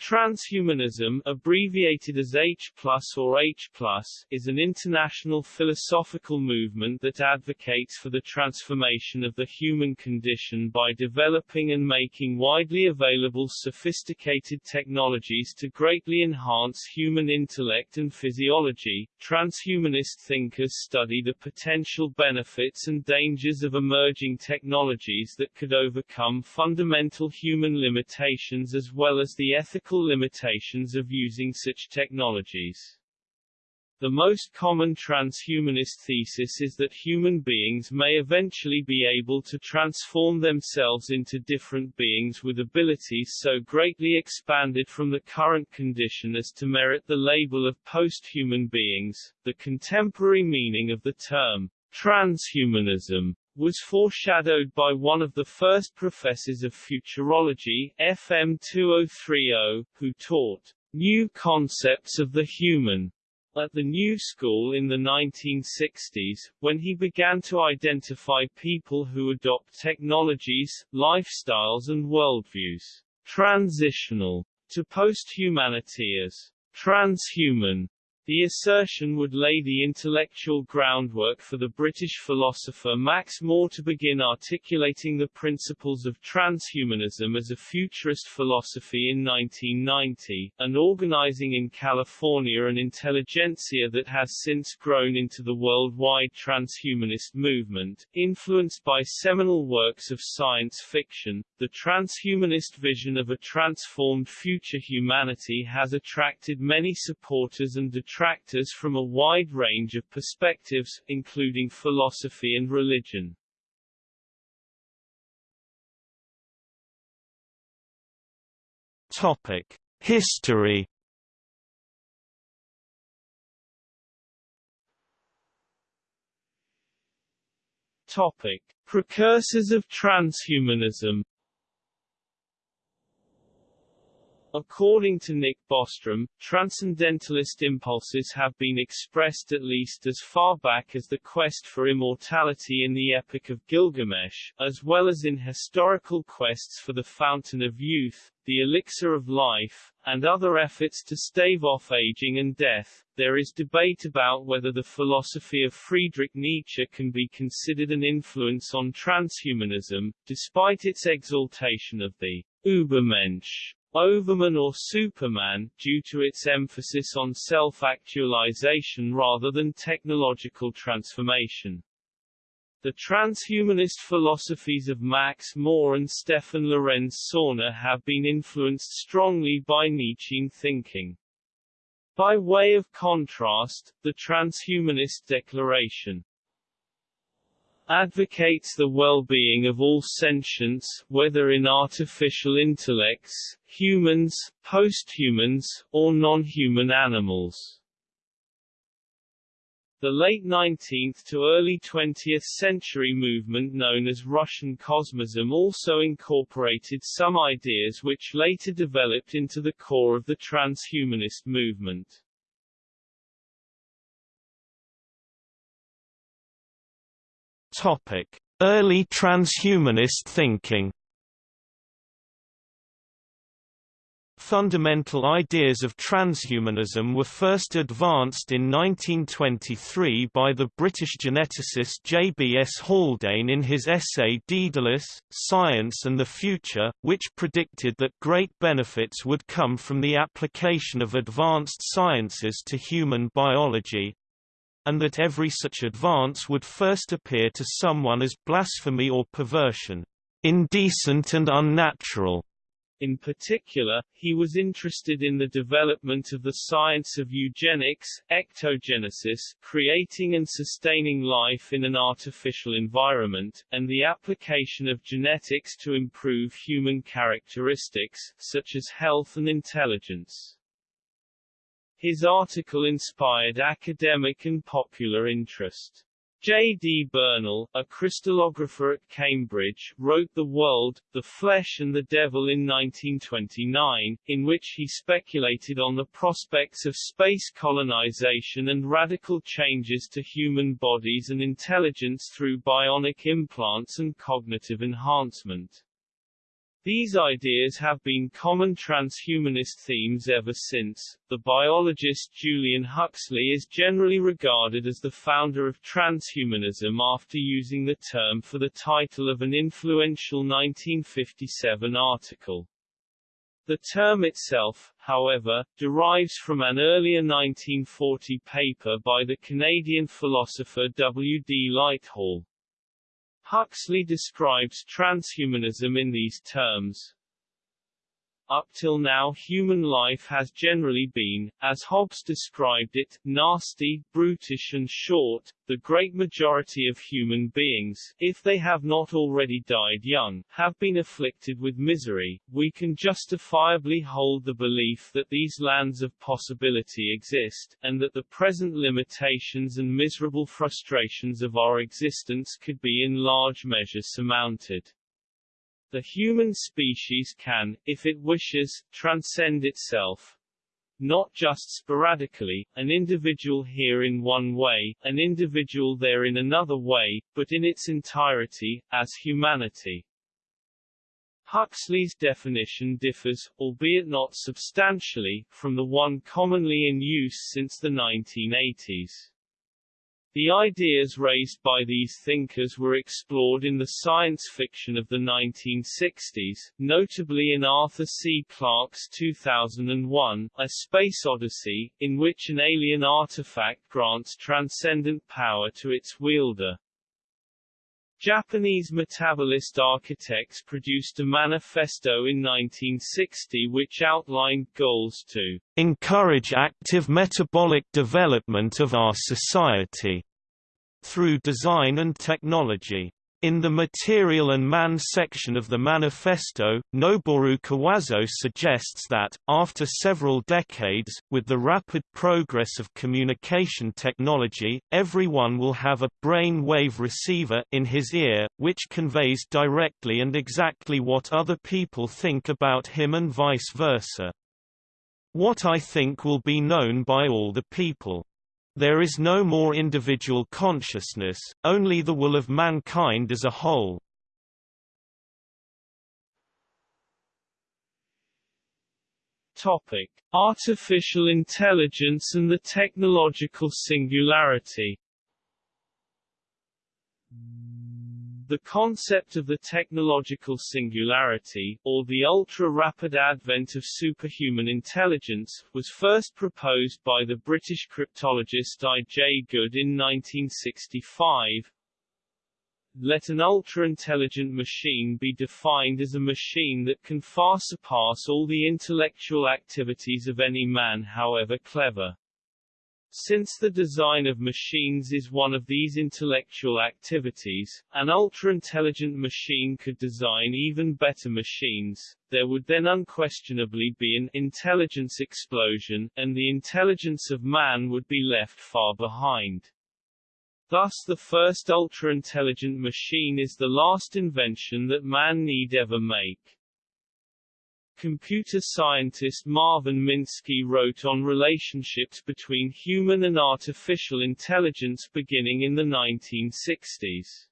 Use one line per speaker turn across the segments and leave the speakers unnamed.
Transhumanism, abbreviated as H or H is an international philosophical movement that advocates for the transformation of the human condition by developing and making widely available sophisticated technologies to greatly enhance human intellect and physiology. Transhumanist thinkers study the potential benefits and dangers of emerging technologies that could overcome fundamental human limitations as well as the ethical limitations of using such technologies. The most common transhumanist thesis is that human beings may eventually be able to transform themselves into different beings with abilities so greatly expanded from the current condition as to merit the label of post-human beings. The contemporary meaning of the term transhumanism was foreshadowed by one of the first professors of futurology, FM 2030, who taught new concepts of the human at the New School in the 1960s, when he began to identify people who adopt technologies, lifestyles and worldviews transitional to post-humanity as transhuman. The assertion would lay the intellectual groundwork for the British philosopher Max More to begin articulating the principles of transhumanism as a futurist philosophy in 1990, and organizing in California an intelligentsia that has since grown into the worldwide transhumanist movement. Influenced by seminal works of science fiction, the transhumanist vision of a transformed future humanity has attracted many supporters and detractors detractors from a wide range of perspectives, including philosophy and religion.
Topic: History.
Topic: Precursors of transhumanism. According to Nick Bostrom, transcendentalist impulses have been expressed at least as far back as the quest for immortality in the Epic of Gilgamesh, as well as in historical quests for the Fountain of Youth, the Elixir of Life, and other efforts to stave off aging and death. There is debate about whether the philosophy of Friedrich Nietzsche can be considered an influence on transhumanism, despite its exaltation of the Übermensch Overman or Superman, due to its emphasis on self-actualization rather than technological transformation. The transhumanist philosophies of Max More and Stefan Lorenz Sorgner have been influenced strongly by Nietzschean thinking. By way of contrast, the transhumanist declaration advocates the well-being of all sentients, whether in artificial intellects, humans, posthumans, or non-human animals. The late 19th to early 20th century movement known as Russian cosmism also incorporated some ideas which later developed into the core of the transhumanist movement.
Early transhumanist thinking. Fundamental ideas of transhumanism were first advanced in 1923 by the British geneticist J. B. S. Haldane in his essay Daedalus, Science and the Future, which predicted that great benefits would come from the application of advanced sciences to human biology, and that every such advance would first appear to someone as blasphemy or perversion, indecent and unnatural.
In particular, he was interested in the development of the science of eugenics, ectogenesis creating and sustaining life in an artificial environment, and the application of genetics to improve human characteristics, such as health and intelligence. His article inspired academic and popular interest. J. D. Bernal, a crystallographer at Cambridge, wrote The World, the Flesh and the Devil in 1929, in which he speculated on the prospects of space colonization and radical changes to human bodies and intelligence through bionic implants and cognitive enhancement. These ideas have been common transhumanist themes ever since. The biologist Julian Huxley is generally regarded as the founder of transhumanism after using the term for the title of an influential 1957 article. The term itself, however, derives from an earlier 1940 paper by the Canadian philosopher W. D. Lighthall. Huxley describes transhumanism in these terms. Up till now human life has generally been, as Hobbes described it, nasty, brutish and short. The great majority of human beings, if they have not already died young, have been afflicted with misery. We can justifiably hold the belief that these lands of possibility exist, and that the present limitations and miserable frustrations of our existence could be in large measure surmounted. The human species can, if it wishes, transcend itself. Not just sporadically, an individual here in one way, an individual there in another way, but in its entirety, as humanity. Huxley's definition differs, albeit not substantially, from the one commonly in use since the 1980s. The ideas raised by these thinkers were explored in the science fiction of the 1960s, notably in Arthur C. Clarke's 2001, A Space Odyssey, in which an alien artifact grants transcendent power to its wielder. Japanese metabolist architects produced a manifesto in 1960 which outlined goals to
encourage active metabolic development of our society through design and technology. In the Material and Man section of the manifesto, Noboru Kawazoe suggests that, after several decades, with the rapid progress of communication technology, everyone will have a brain wave receiver in his ear, which conveys directly and exactly what other people think about him and vice versa. What I think will be known by all the people. There is no more individual consciousness, only the will of mankind as a whole.
Topic: Artificial intelligence and the technological singularity. The concept of the technological singularity, or the ultra-rapid advent of superhuman intelligence, was first proposed by the British cryptologist I. J. Good in 1965. Let an ultra-intelligent machine be defined as a machine that can far surpass all the intellectual activities of any man however clever. Since the design of machines is one of these intellectual activities, an ultra-intelligent machine could design even better machines, there would then unquestionably be an intelligence explosion, and the intelligence of man would be left far behind. Thus the first ultra-intelligent machine is the last invention that man need ever make. Computer scientist Marvin Minsky wrote on relationships between human and artificial intelligence beginning in the 1960s.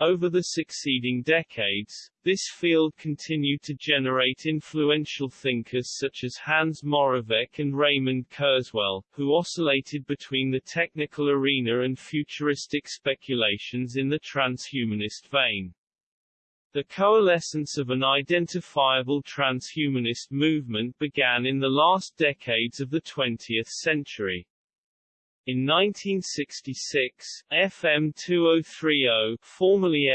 Over the succeeding decades, this field continued to generate influential thinkers such as Hans Moravec and Raymond Kurzweil, who oscillated between the technical arena and futuristic speculations in the transhumanist vein. The coalescence of an identifiable transhumanist movement began in the last decades of the 20th century. In 1966, FM 2030, formerly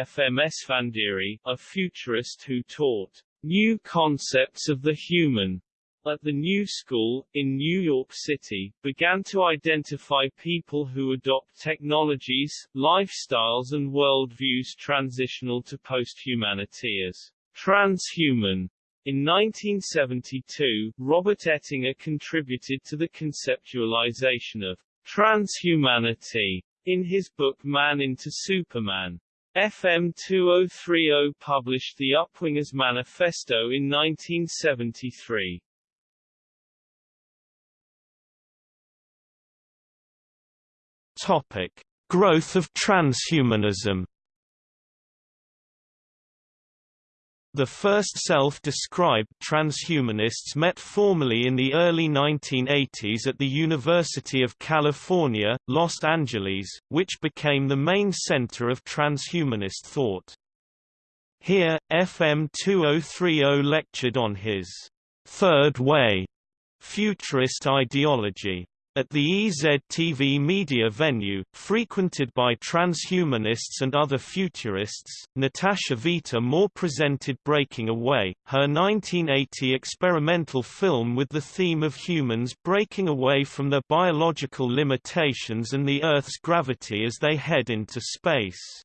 a futurist who taught new concepts of the human at the New School, in New York City, began to identify people who adopt technologies, lifestyles and worldviews transitional to posthumanity as transhuman. In 1972, Robert Ettinger contributed to the conceptualization of transhumanity in his book Man into Superman. FM 2030 published the Upwingers Manifesto in 1973.
Topic: Growth of transhumanism. The first self-described transhumanists met formally in the early 1980s at the University of California, Los Angeles, which became the main center of transhumanist thought. Here, FM 2030 lectured on his Third Way futurist ideology. At the EZTV media venue, frequented by transhumanists and other futurists, Natasha Vita More presented Breaking Away, her 1980 experimental film with the theme of humans breaking away from their biological limitations and the Earth's gravity as they head into space.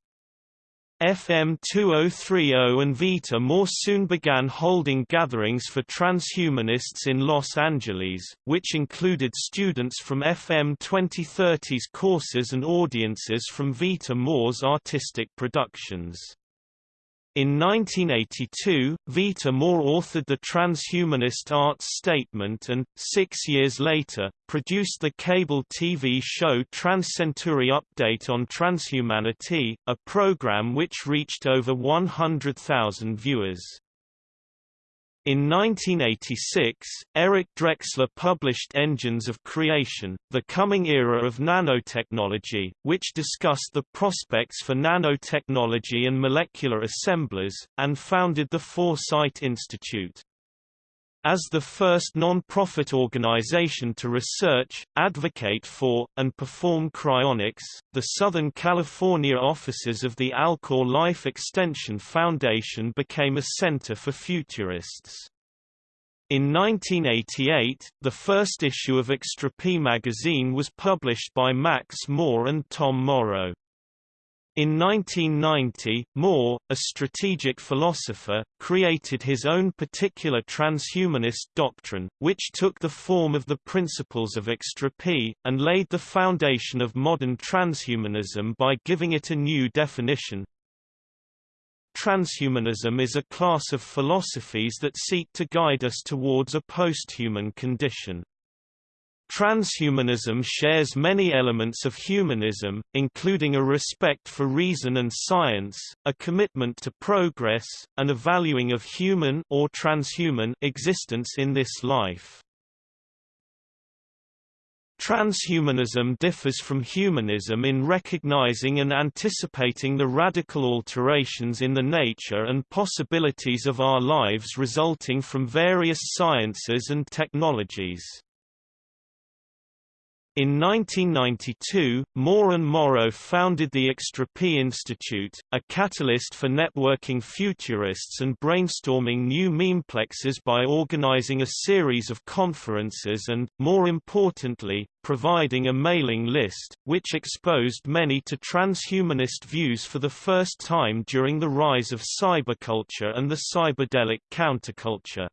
FM 2030 and Vita more soon began holding gatherings for transhumanists in Los Angeles, which included students from FM 2030's courses and audiences from Vita More's artistic productions. In 1982, Vita More authored the Transhumanist Arts Statement and, six years later, produced the cable TV show TransCentury Update on Transhumanity, a program which reached over 100,000 viewers. In 1986, Eric Drexler published Engines of Creation, The Coming Era of Nanotechnology, which discussed the prospects for nanotechnology and molecular assemblers, and founded the Foresight Institute. As the first non-profit organization to research, advocate for, and perform cryonics, the Southern California offices of the Alcor Life Extension Foundation became a center for futurists. In 1988, the first issue of Extropy magazine was published by Max More and Tom Morrow. In 1990, More, a strategic philosopher, created his own particular transhumanist doctrine, which took the form of the principles of Extropy, and laid the foundation of modern transhumanism by giving it a new definition. Transhumanism is a class of philosophies that seek to guide us towards a post-human condition. Transhumanism shares many elements of humanism, including a respect for reason and science, a commitment to progress, and a valuing of human or transhuman existence in this life. Transhumanism differs from humanism in recognizing and anticipating the radical alterations in the nature and possibilities of our lives resulting from various sciences and technologies. In 1992, More and Morrow founded the Extropy Institute, a catalyst for networking futurists and brainstorming new memeplexes by organizing a series of conferences and, more importantly, providing a mailing list, which exposed many to transhumanist views for the first time during the rise of cyberculture and the cyberdelic counterculture.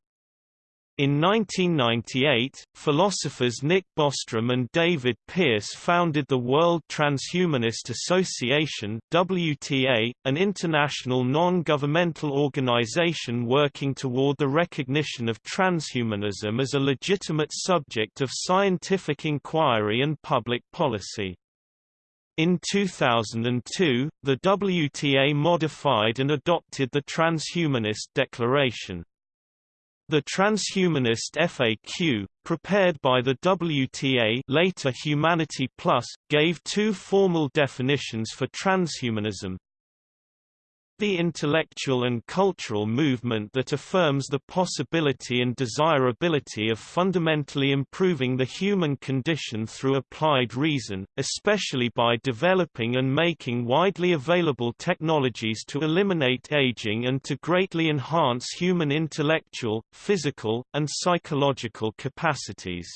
In 1998, philosophers Nick Bostrom and David Pearce founded the World Transhumanist Association WTA, an international non-governmental organization working toward the recognition of transhumanism as a legitimate subject of scientific inquiry and public policy. In 2002, the WTA modified and adopted the Transhumanist Declaration. The Transhumanist FAQ, prepared by the WTA later Humanity Plus, gave two formal definitions for transhumanism, the intellectual and cultural movement that affirms the possibility and desirability of fundamentally improving the human condition through applied reason, especially by developing and making widely available technologies to eliminate aging and to greatly enhance human intellectual, physical, and psychological capacities.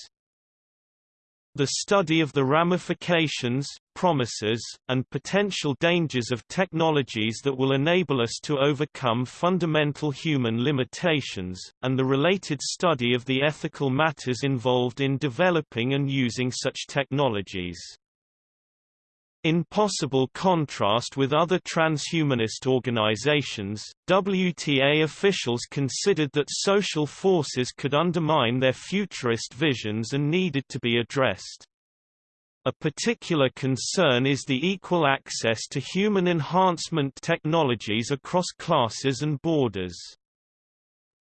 The study of the ramifications, promises, and potential dangers of technologies that will enable us to overcome fundamental human limitations, and the related study of the ethical matters involved in developing and using such technologies. In possible contrast with other transhumanist organizations, WTA officials considered that social forces could undermine their futurist visions and needed to be addressed. A particular concern is the equal access to human enhancement technologies across classes and borders.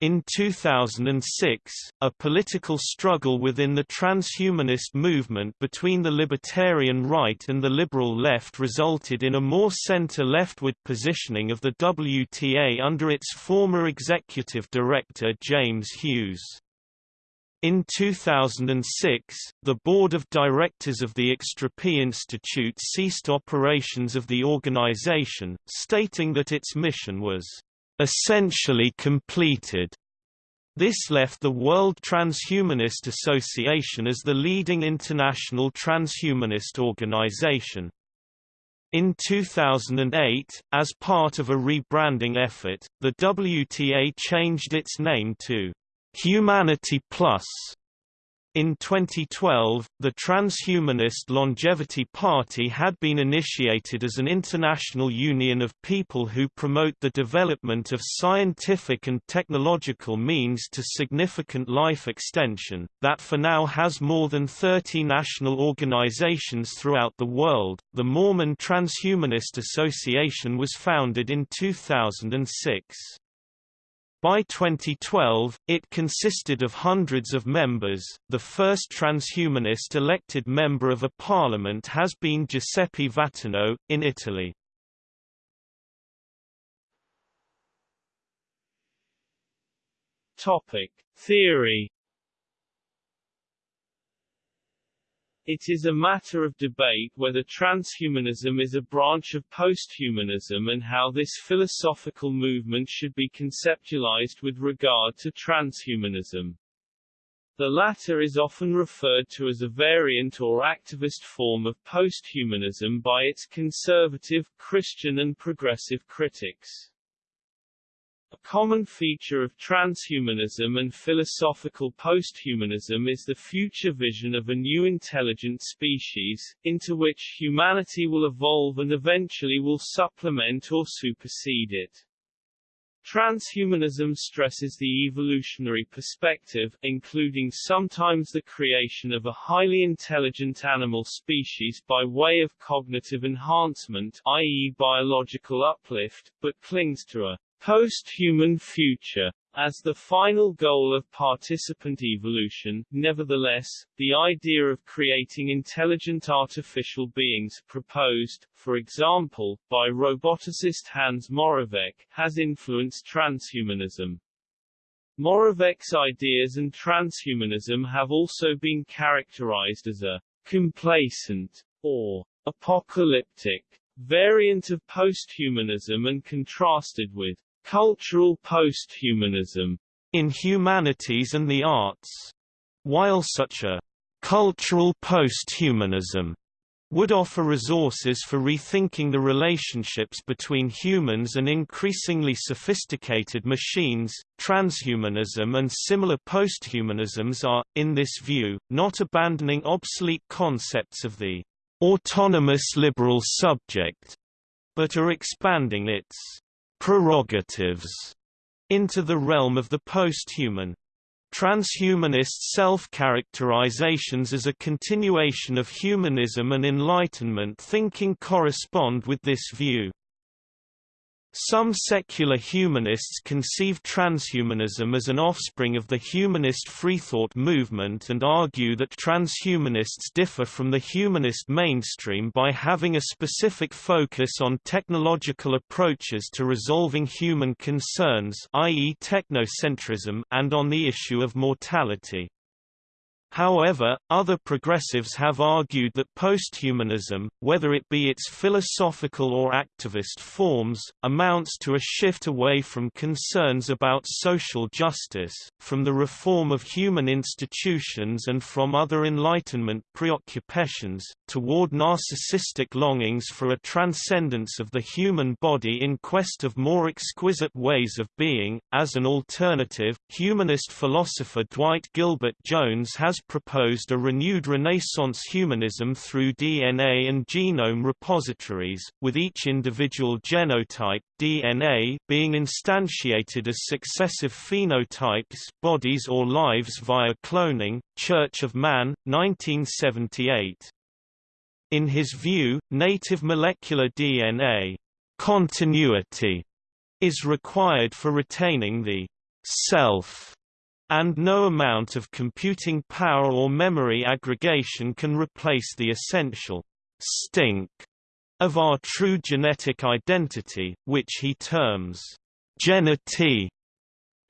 In 2006, a political struggle within the transhumanist movement between the libertarian right and the liberal left resulted in a more center-leftward positioning of the WTA under its former executive director James Hughes. In 2006, the board of directors of the Extropy Institute ceased operations of the organization, stating that its mission was essentially completed. This left the World Transhumanist Association as the leading international transhumanist organization. In 2008, as part of a rebranding effort, the WTA changed its name to Humanity Plus in 2012, the Transhumanist Longevity Party had been initiated as an international union of people who promote the development of scientific and technological means to significant life extension, that for now has more than 30 national organizations throughout the world. The Mormon Transhumanist Association was founded in 2006. By 2012, it consisted of hundreds of members. The first transhumanist elected member of a parliament has been Giuseppe Vatinno, in Italy.
Topic: Theory It is a matter of debate whether transhumanism is a branch of posthumanism and how this philosophical movement should be conceptualized with regard to transhumanism. The latter is often referred to as a variant or activist form of posthumanism by its conservative, Christian and progressive critics. A common feature of transhumanism and philosophical posthumanism is the future vision of a new intelligent species, into which humanity will evolve and eventually will supplement or supersede it. Transhumanism stresses the evolutionary perspective, including sometimes the creation of a highly intelligent animal species by way of cognitive enhancement i.e. biological uplift, but clings to a post-human future as the final goal of participant evolution. Nevertheless, the idea of creating intelligent artificial beings proposed, for example, by roboticist Hans Moravec, has influenced transhumanism. Moravec's ideas and transhumanism have also been characterized as a complacent or apocalyptic variant of posthumanism and contrasted with Cultural posthumanism
in humanities and the arts. While such a cultural posthumanism would offer resources for rethinking the relationships between humans and increasingly sophisticated machines. Transhumanism and similar posthumanisms are, in this view, not abandoning obsolete concepts of the autonomous liberal subject, but are expanding its prerogatives into the realm of the posthuman. Transhumanist self-characterizations as a continuation of humanism and Enlightenment thinking correspond with this view. Some secular humanists conceive transhumanism as an offspring of the humanist freethought movement and argue that transhumanists differ from the humanist mainstream by having a specific focus on technological approaches to resolving human concerns i.e. technocentrism and on the issue of mortality. However, other progressives have argued that posthumanism, whether it be its philosophical or activist forms, amounts to a shift away from concerns about social justice, from the reform of human institutions and from other Enlightenment preoccupations, toward narcissistic longings for a transcendence of the human body in quest of more exquisite ways of being. As an alternative, humanist philosopher Dwight Gilbert Jones has proposed a renewed Renaissance humanism through DNA and genome repositories, with each individual genotype DNA being instantiated as successive phenotypes bodies or lives via cloning. Church of Man, 1978. In his view, native molecular DNA continuity is required for retaining the self, and no amount of computing power or memory aggregation can replace the essential stink of our true genetic identity, which he terms genety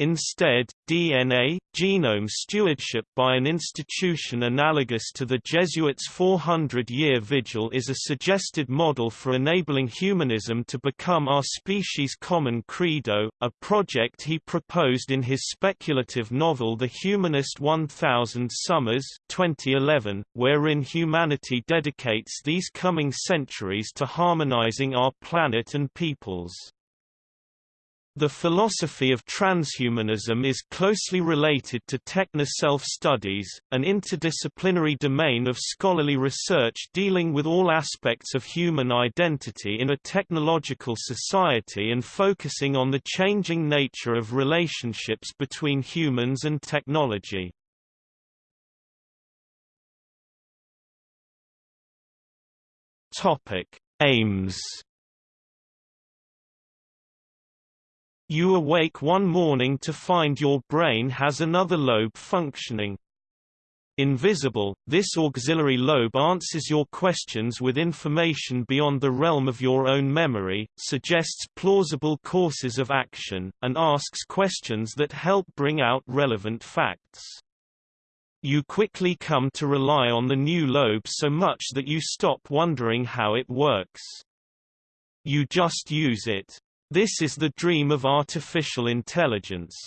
Instead, DNA, genome stewardship by an institution analogous to the Jesuits' 400-year vigil is a suggested model for enabling humanism to become our species' common credo, a project he proposed in his speculative novel The Humanist 1000 Summers 2011, wherein humanity dedicates these coming centuries to harmonizing our planet and peoples. The philosophy of transhumanism is closely related to techno-self-studies, an interdisciplinary domain of scholarly research dealing with all aspects of human identity in a technological society and focusing on the changing nature of relationships between humans and technology. Aims You awake one morning to find your brain has another lobe functioning. Invisible, this auxiliary lobe answers your questions with information beyond the realm of your own memory, suggests plausible courses of action, and asks questions that help bring out relevant facts. You quickly come to rely on the new lobe so much that you stop wondering how it works. You just use it. This is the dream of artificial intelligence.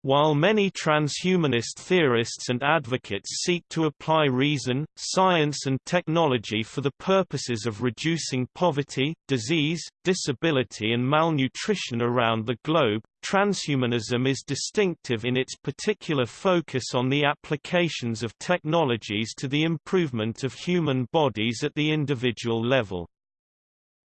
While many transhumanist theorists and advocates seek to apply reason, science and technology for the purposes of reducing poverty, disease, disability and malnutrition around the globe, transhumanism is distinctive in its particular focus on the applications of technologies to the improvement of human bodies at the individual level.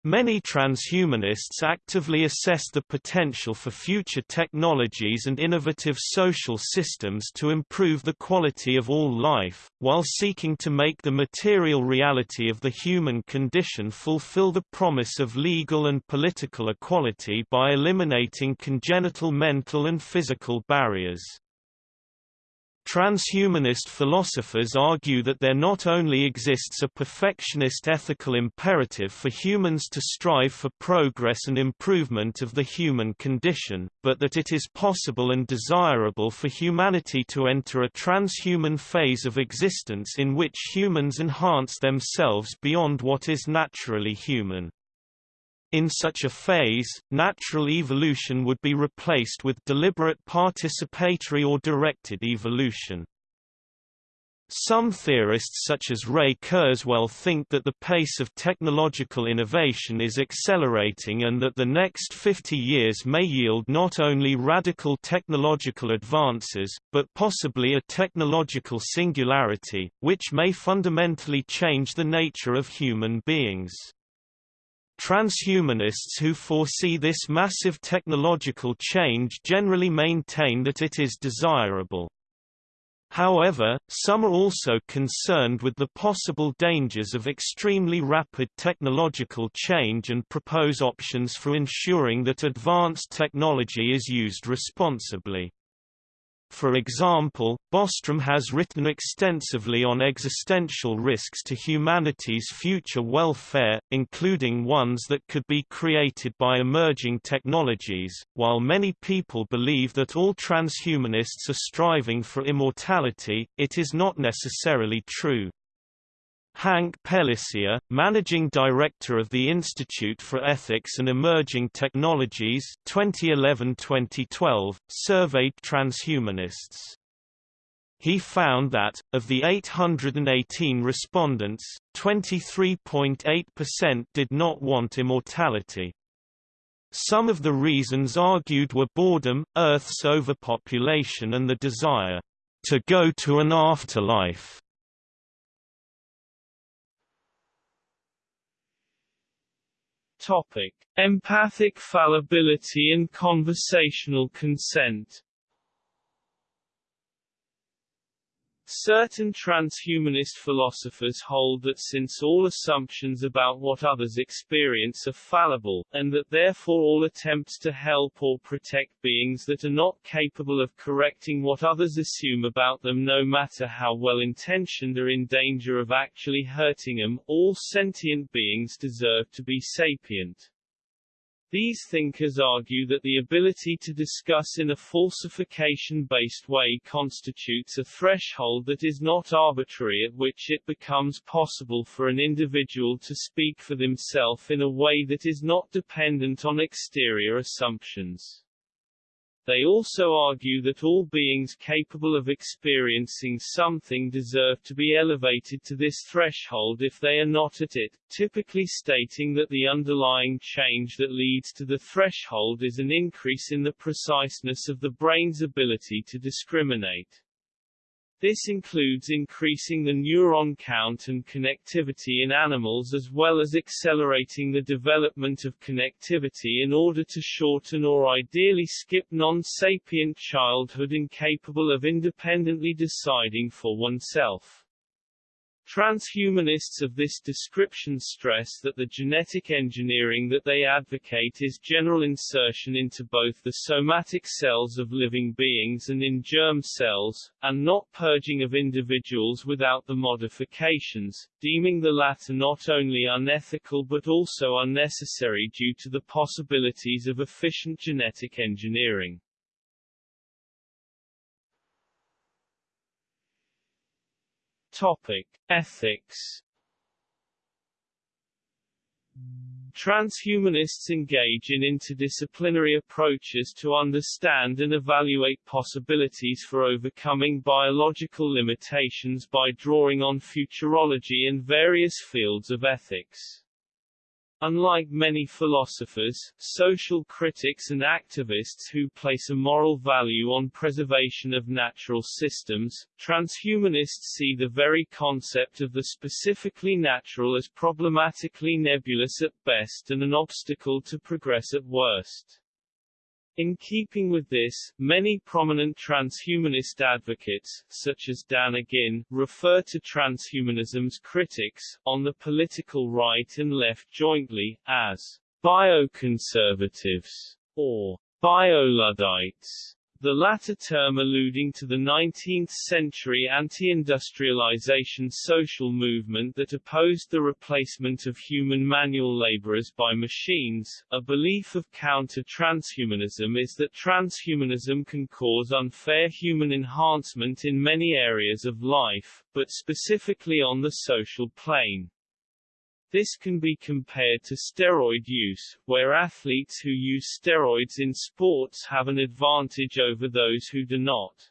Many transhumanists actively assess the potential for future technologies and innovative social systems to improve the quality of all life, while seeking to make the material reality of the human condition fulfill the promise of legal and political equality by eliminating congenital mental and physical barriers. Transhumanist philosophers argue that there not only exists a perfectionist ethical imperative for humans to strive for progress and improvement of the human condition, but that it is possible and desirable for humanity to enter a transhuman phase of existence in which humans enhance themselves beyond what is naturally human. In such a phase, natural evolution would be replaced with deliberate participatory or directed evolution. Some theorists such as Ray Kurzweil think that the pace of technological innovation is accelerating and that the next 50 years may yield not only radical technological advances, but possibly a technological singularity, which may fundamentally change the nature of human beings. Transhumanists who foresee this massive technological change generally maintain that it is desirable. However, some are also concerned with the possible dangers of extremely rapid technological change and propose options for ensuring that advanced technology is used responsibly. For example, Bostrom has written extensively on existential risks to humanity's future welfare, including ones that could be created by emerging technologies. While many people believe that all transhumanists are striving for immortality, it is not necessarily true. Hank Pellissier, managing director of the Institute for Ethics and Emerging Technologies 2011-2012, surveyed transhumanists. He found that, of the 818 respondents, 23.8% did not want immortality. Some of the reasons argued were boredom, Earth's overpopulation and the desire to go to an afterlife.
Topic: Empathic fallibility and conversational consent. Certain transhumanist philosophers hold that since all assumptions about what others experience are fallible, and that therefore all attempts to help or protect beings that are not capable of correcting what others assume about them no matter how well intentioned are in danger of actually hurting them, all sentient beings deserve to be sapient. These thinkers argue that the ability to discuss in a falsification-based way constitutes a threshold that is not arbitrary at which it becomes possible for an individual to speak for themselves in a way that is not dependent on exterior assumptions. They also argue that all beings capable of experiencing something deserve to be elevated to this threshold if they are not at it, typically stating that the underlying change that leads to the threshold is an increase in the preciseness of the brain's ability to discriminate. This includes increasing the neuron count and connectivity in animals as well as accelerating the development of connectivity in order to shorten or ideally skip non-sapient childhood incapable of independently deciding for oneself. Transhumanists of this description stress that the genetic engineering that they advocate is general insertion into both the somatic cells of living beings and in germ cells, and not purging of individuals without the modifications, deeming the latter not only unethical but also unnecessary due to the possibilities of efficient genetic engineering. Topic: Ethics. Transhumanists engage in interdisciplinary approaches to understand and evaluate possibilities for overcoming biological limitations by drawing on futurology and various fields of ethics. Unlike many philosophers, social critics and activists who place a moral value on preservation of natural systems, transhumanists see the very concept of the specifically natural as problematically nebulous at best and an obstacle to progress at worst. In keeping with this, many prominent transhumanist advocates, such as Dan Agin, refer to transhumanism's critics, on the political right and left jointly, as bioconservatives, or bioluddites the latter term alluding to the 19th-century anti-industrialization social movement that opposed the replacement of human manual laborers by machines. A belief of counter-transhumanism is that transhumanism can cause unfair human enhancement in many areas of life, but specifically on the social plane. This can be compared to steroid use, where athletes who use steroids in sports have an advantage over those who do not.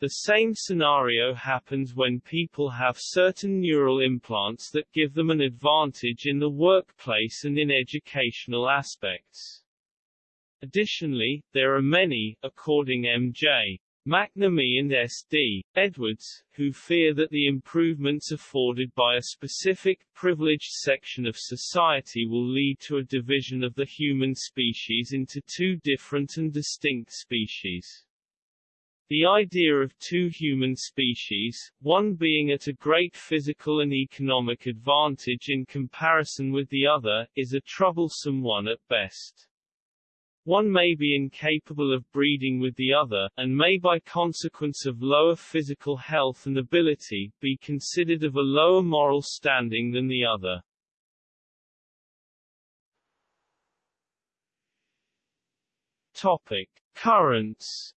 The same scenario happens when people have certain neural implants that give them an advantage in the workplace and in educational aspects. Additionally, there are many, according M.J. McNamee and S.D. Edwards, who fear that the improvements afforded by a specific, privileged section of society will lead to a division of the human species into two different and distinct species. The idea of two human species, one being at a great physical and economic advantage in comparison with the other, is a troublesome one at best. One may be incapable of breeding with the other, and may by consequence of lower physical health and ability, be considered of a lower moral standing than the other. Topic. Currents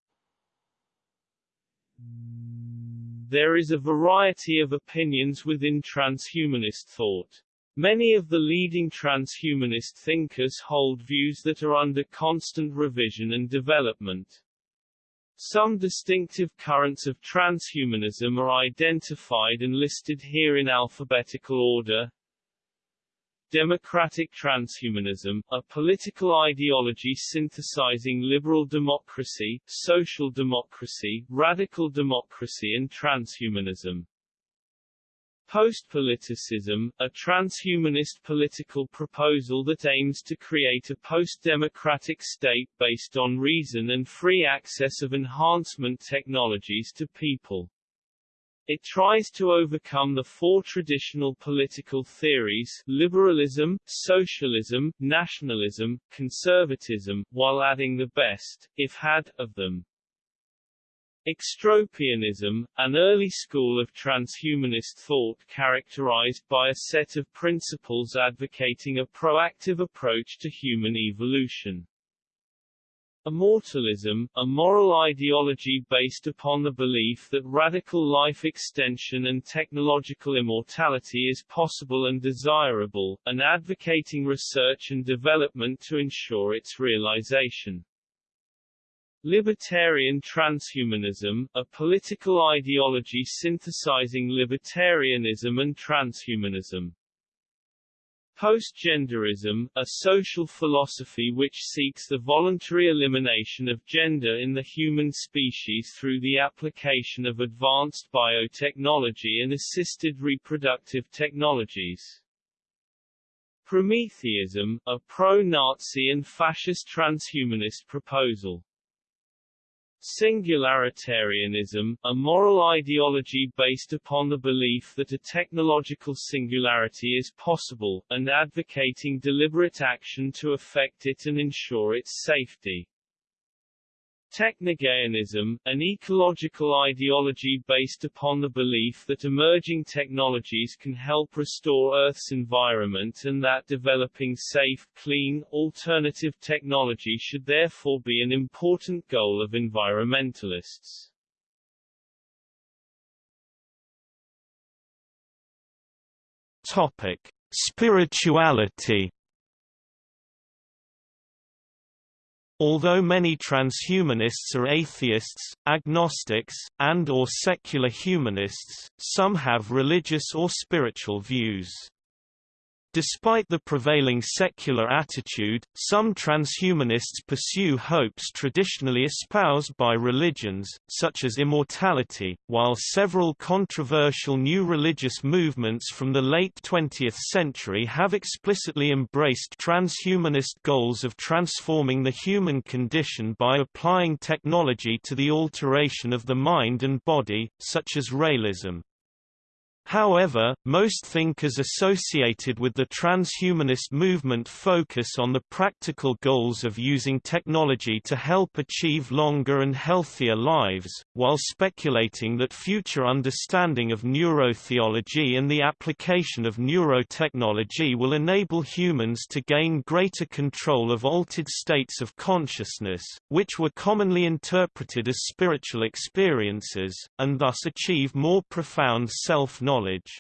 There is a variety of opinions within transhumanist thought. Many of the leading transhumanist thinkers hold views that are under constant revision and development. Some distinctive currents of transhumanism are identified and listed here in alphabetical order. Democratic transhumanism, a political ideology synthesizing liberal democracy, social democracy, radical democracy and transhumanism. Postpoliticism, a transhumanist political proposal that aims to create a post-democratic state based on reason and free access of enhancement technologies to people. It tries to overcome the four traditional political theories liberalism, socialism, nationalism, conservatism, while adding the best, if had, of them. Extropianism, an early school of transhumanist thought characterized by a set of principles advocating a proactive approach to human evolution. Immortalism, a moral ideology based upon the belief that radical life extension and technological immortality is possible and desirable, and advocating research and development to ensure its realization. Libertarian transhumanism, a political ideology synthesizing libertarianism and transhumanism. Postgenderism, a social philosophy which seeks the voluntary elimination of gender in the human species through the application of advanced biotechnology and assisted reproductive technologies. Prometheism, a pro-Nazi and fascist transhumanist proposal. Singularitarianism, a moral ideology based upon the belief that a technological singularity is possible, and advocating deliberate action to effect it and ensure its safety. Technogaianism, an ecological ideology based upon the belief that emerging technologies can help restore Earth's environment and that developing safe, clean, alternative technology should therefore be an important goal of environmentalists.
Topic: Spirituality Although many transhumanists are atheists, agnostics, and or secular humanists, some have religious or spiritual views. Despite the prevailing secular attitude, some transhumanists pursue hopes traditionally espoused by religions, such as immortality, while several controversial new religious movements from the late 20th century have explicitly embraced transhumanist goals of transforming the human condition by applying technology to the alteration of the mind and body, such as Raëlism. However, most thinkers associated with the transhumanist movement focus on the practical goals of using technology to help achieve longer and healthier lives, while speculating that future understanding of neurotheology and the application of neurotechnology will enable humans to gain greater control of altered states of consciousness, which were commonly interpreted as spiritual experiences, and thus achieve more profound self-knowledge knowledge.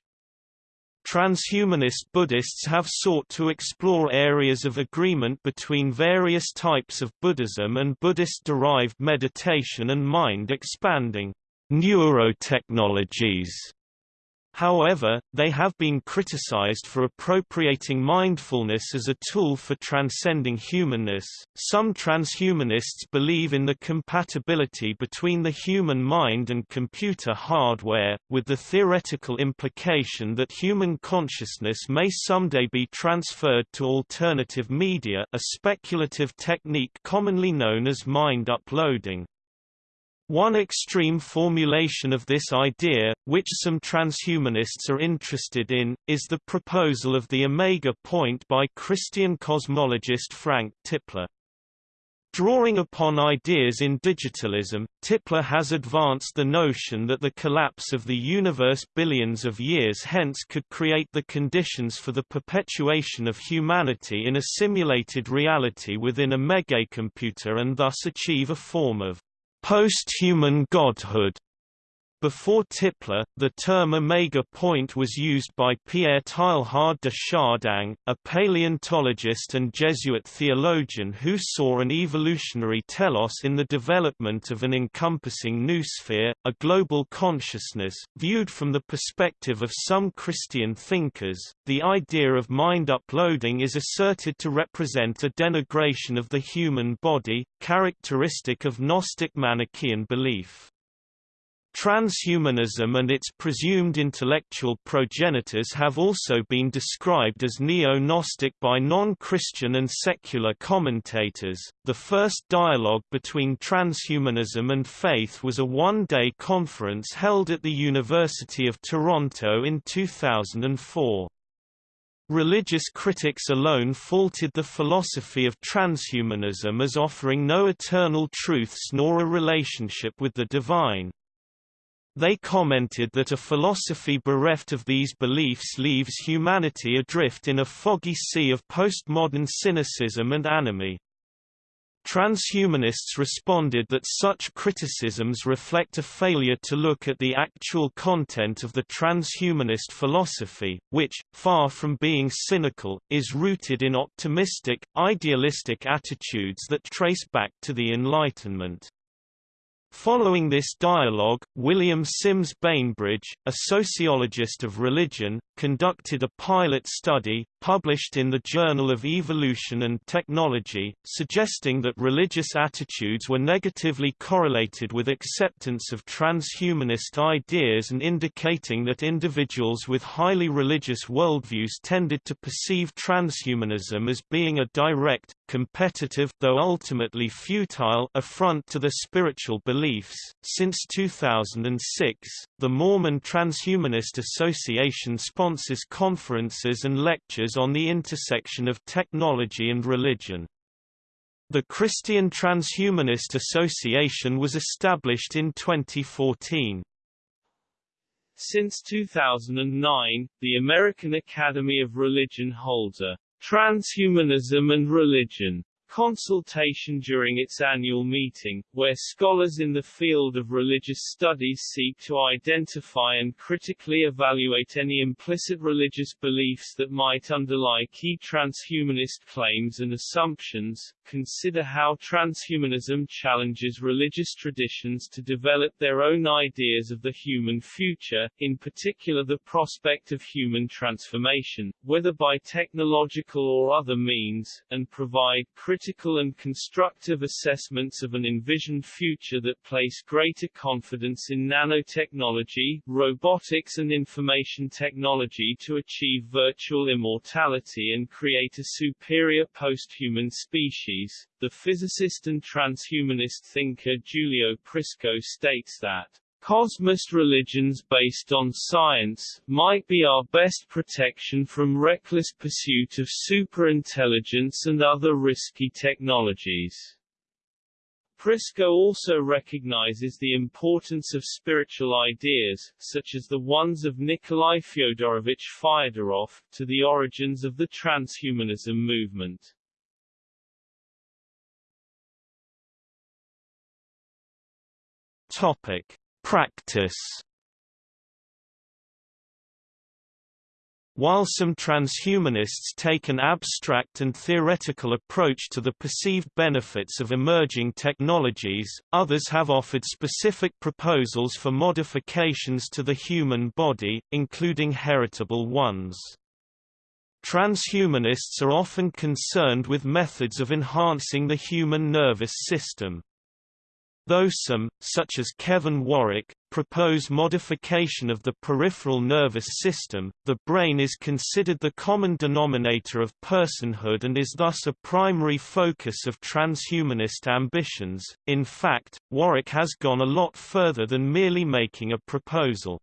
Transhumanist Buddhists have sought to explore areas of agreement between various types of Buddhism and Buddhist-derived meditation and mind-expanding neurotechnologies However, they have been criticized for appropriating mindfulness as a tool for transcending humanness. Some transhumanists believe in the compatibility between the human mind and computer hardware, with the theoretical implication that human consciousness may someday be transferred to alternative media, a speculative technique commonly known as mind uploading. One extreme formulation of this idea, which some transhumanists are interested in, is the proposal of the omega point by Christian cosmologist Frank Tipler. Drawing upon ideas in digitalism, Tipler has advanced the notion that the collapse of the universe billions of years hence could create the conditions for the perpetuation of humanity in a simulated reality within a megacomputer and thus achieve a form of post-human godhood. Before Tipler, the term omega point was used by Pierre Teilhard de Chardin, a paleontologist and Jesuit theologian who saw an evolutionary telos in the development of an encompassing noosphere, a global consciousness. Viewed from the perspective of some Christian thinkers, the idea of mind uploading is asserted to represent a denigration of the human body, characteristic of Gnostic Manichaean belief. Transhumanism and its presumed intellectual progenitors have also been described as neo-Gnostic by non-Christian and secular commentators. The first dialogue between transhumanism and faith was a one-day conference held at the University of Toronto in 2004. Religious critics alone faulted the philosophy of transhumanism as offering no eternal truths nor a relationship with the divine. They commented that a philosophy bereft of these beliefs leaves humanity adrift in a foggy sea of postmodern cynicism and anomie. Transhumanists responded that such criticisms reflect a failure to look at the actual content of the transhumanist philosophy, which, far from being cynical, is rooted in optimistic, idealistic attitudes that trace back to the Enlightenment. Following this dialogue, William Sims Bainbridge, a sociologist of religion, conducted a pilot study, published in the Journal of Evolution and Technology, suggesting that religious attitudes were negatively correlated with acceptance of transhumanist ideas and indicating that individuals with highly religious worldviews tended to perceive transhumanism as being a direct, competitive though ultimately futile affront to their spiritual beliefs. Since 2006, the Mormon Transhumanist Association sponsors conferences and lectures on the intersection of technology and religion. The Christian Transhumanist Association was established in 2014.
Since 2009, the American Academy of Religion holds a Transhumanism and Religion consultation during its annual meeting, where scholars in the field of religious studies seek to identify and critically evaluate any implicit religious beliefs that might underlie key transhumanist claims and assumptions, consider how transhumanism challenges religious traditions to develop their own ideas of the human future, in particular the prospect of human transformation, whether by technological or other means, and provide critical and constructive assessments of an envisioned future that place greater confidence in nanotechnology, robotics and information technology to achieve virtual immortality and create a superior post-human species. The physicist and transhumanist thinker Giulio Prisco states that Cosmist religions based on science, might be our best protection from reckless pursuit of superintelligence and other risky technologies. Prisco also recognizes the importance of spiritual ideas, such as the ones of Nikolai Fyodorovich Fyodorov, to the origins of the transhumanism movement.
Topic. Practice While some transhumanists take an abstract and theoretical approach to the perceived benefits of emerging technologies, others have offered specific proposals for modifications to the human body, including heritable ones. Transhumanists are often concerned with methods of enhancing the human nervous system. Though some, such as Kevin Warwick, propose modification of the peripheral nervous system, the brain is considered the common denominator of personhood and is thus a primary focus of transhumanist ambitions. In fact, Warwick has gone a lot further than merely making a proposal.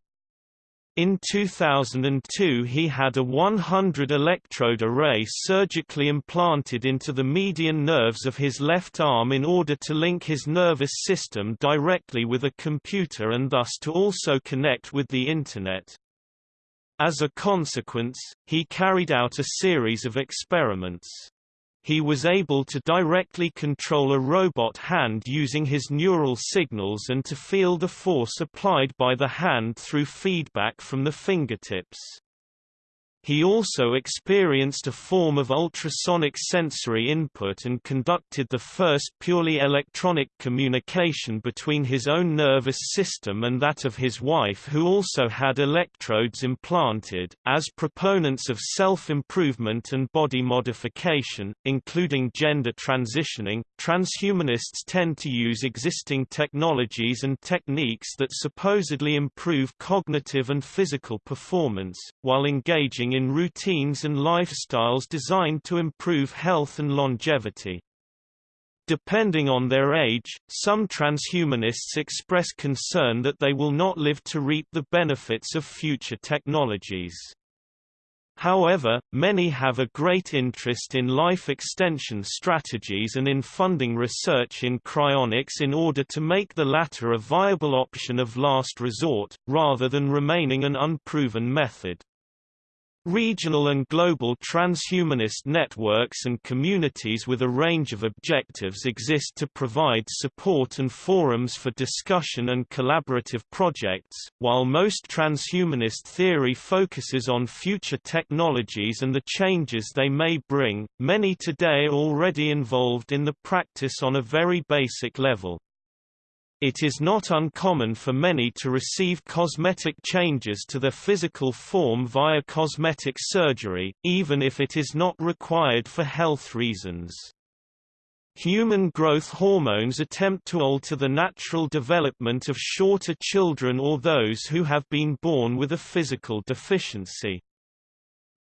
In 2002 he had a 100 electrode array surgically implanted into the median nerves of his left arm in order to link his nervous system directly with a computer and thus to also connect with the Internet. As a consequence, he carried out a series of experiments he was able to directly control a robot hand using his neural signals and to feel the force applied by the hand through feedback from the fingertips. He also experienced a form of ultrasonic sensory input and conducted the first purely electronic communication between his own nervous system and that of his wife who also had electrodes implanted. As proponents of self-improvement and body modification, including gender transitioning, transhumanists tend to use existing technologies and techniques that supposedly improve cognitive and physical performance, while engaging in routines and lifestyles designed to improve health and longevity. Depending on their age, some transhumanists express concern that they will not live to reap the benefits of future technologies. However, many have a great interest in life extension strategies and in funding research in cryonics in order to make the latter a viable option of last resort, rather than remaining an unproven method. Regional and global transhumanist networks and communities with a range of objectives exist to provide support and forums for discussion and collaborative projects. While most transhumanist theory focuses on future technologies and the changes they may bring, many today already involved in the practice on a very basic level. It is not uncommon for many to receive cosmetic changes to their physical form via cosmetic surgery, even if it is not required for health reasons. Human growth hormones attempt to alter the natural development of shorter children or those who have been born with a physical deficiency.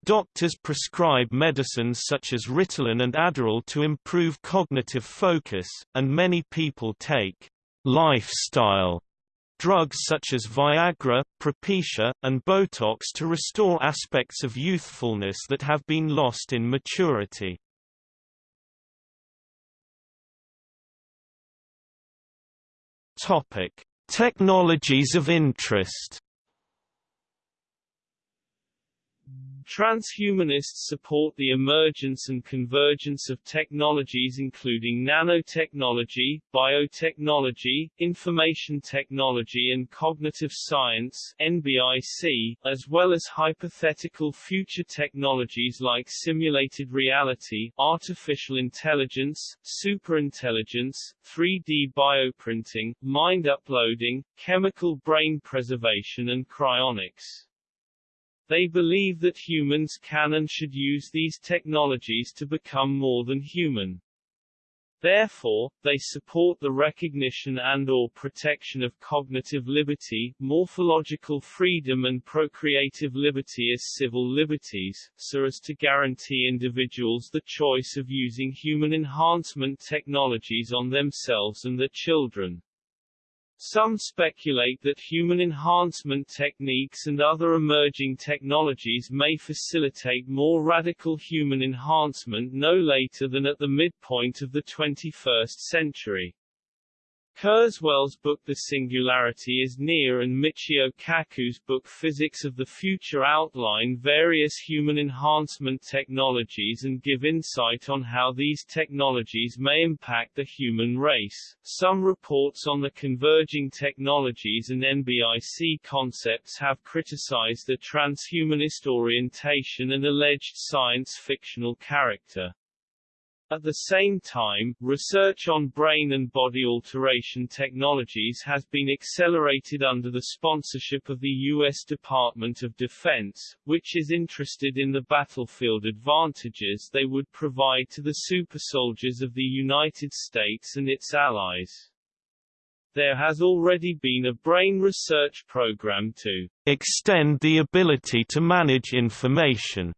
Doctors prescribe medicines such as Ritalin and Adderall to improve cognitive focus, and many people take lifestyle drugs such as Viagra, Propecia, and Botox to restore aspects of youthfulness that have been lost in maturity. Topic: Technologies of interest.
Transhumanists support the emergence and convergence of technologies including nanotechnology, biotechnology, information technology and cognitive science NBIC, as well as hypothetical future technologies like simulated reality, artificial intelligence, superintelligence, 3D bioprinting, mind uploading, chemical brain preservation and cryonics. They believe that humans can and should use these technologies to become more than human. Therefore, they support the recognition and or protection of cognitive liberty, morphological freedom and procreative liberty as civil liberties, so as to guarantee individuals the choice of using human enhancement technologies on themselves and their children. Some speculate that human enhancement techniques and other emerging technologies may facilitate more radical human enhancement no later than at the midpoint of the 21st century. Kurzweil's book The Singularity is Near and Michio Kaku's book Physics of the Future outline various human enhancement technologies and give insight on how these technologies may impact the human race. Some reports on the converging technologies and NBIC concepts have criticized the transhumanist orientation and alleged science-fictional character. At the same time, research on brain and body alteration technologies has been accelerated under the sponsorship of the U.S. Department of Defense, which is interested in the battlefield advantages they would provide to the supersoldiers of the United States and its allies. There has already been a brain research program to
extend the ability to manage information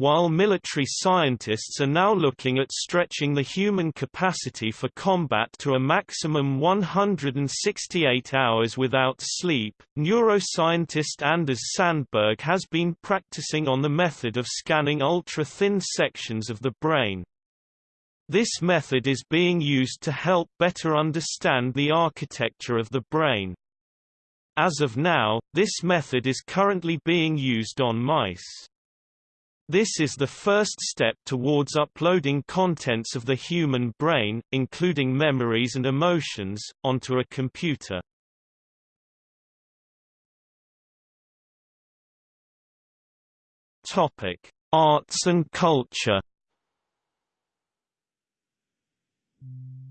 while military scientists are now looking at stretching the human capacity for combat to a maximum 168 hours without sleep, neuroscientist Anders Sandberg has been practicing on the method of scanning ultra-thin sections of the brain. This method is being used to help better understand the architecture of the brain. As of now, this method is currently being used on mice. This is the first step towards uploading contents of the human brain, including memories and emotions, onto a computer. Topic: Arts and culture.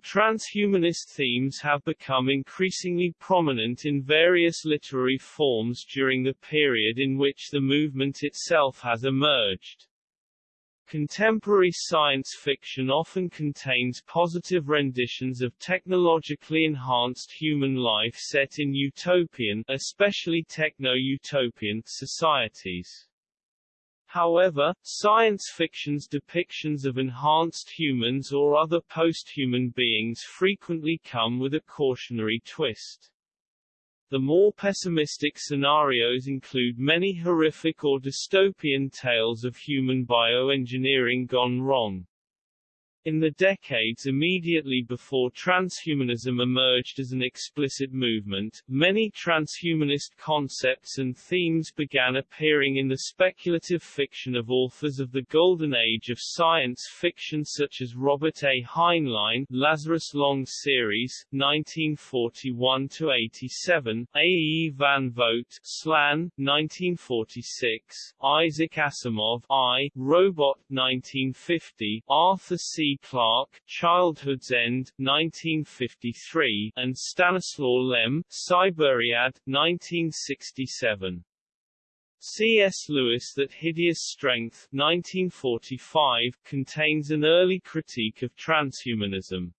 Transhumanist themes have become increasingly prominent in various literary forms during the period in which the movement itself has emerged. Contemporary science fiction often contains positive renditions of technologically enhanced human life set in utopian, especially techno-utopian, societies. However, science fiction's depictions of enhanced humans or other post-human beings frequently come with a cautionary twist. The more pessimistic scenarios include many horrific or dystopian tales of human bioengineering gone wrong. In the decades immediately before transhumanism emerged as an explicit movement, many transhumanist concepts and themes began appearing in the speculative fiction of authors of the golden age of science fiction such as Robert A. Heinlein Lazarus Long series, 1941-87, A. E. Van Vogt Slan, 1946, Isaac Asimov I, Robot, 1950, Arthur C. Clarke, Childhood's End, 1953, and Stanislaw Lem, Cyberiad, 1967. C.S. Lewis That Hideous Strength 1945, contains an early critique of transhumanism.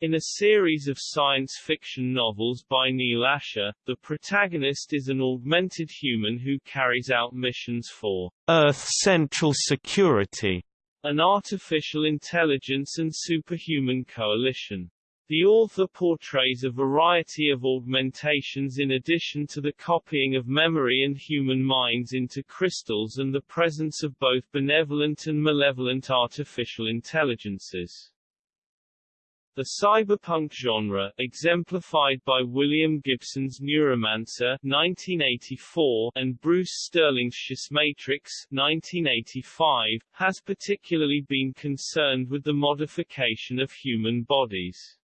In a series of science fiction novels by Neil Asher, the protagonist is an augmented human who carries out missions for
Earth Central Security
an artificial intelligence and superhuman coalition. The author portrays a variety of augmentations in addition to the copying of memory and human minds into crystals and the presence of both benevolent and malevolent artificial intelligences. The cyberpunk genre, exemplified by William Gibson's Neuromancer 1984 and Bruce Sterling's Schismatrix 1985, has particularly been concerned with the modification of human bodies.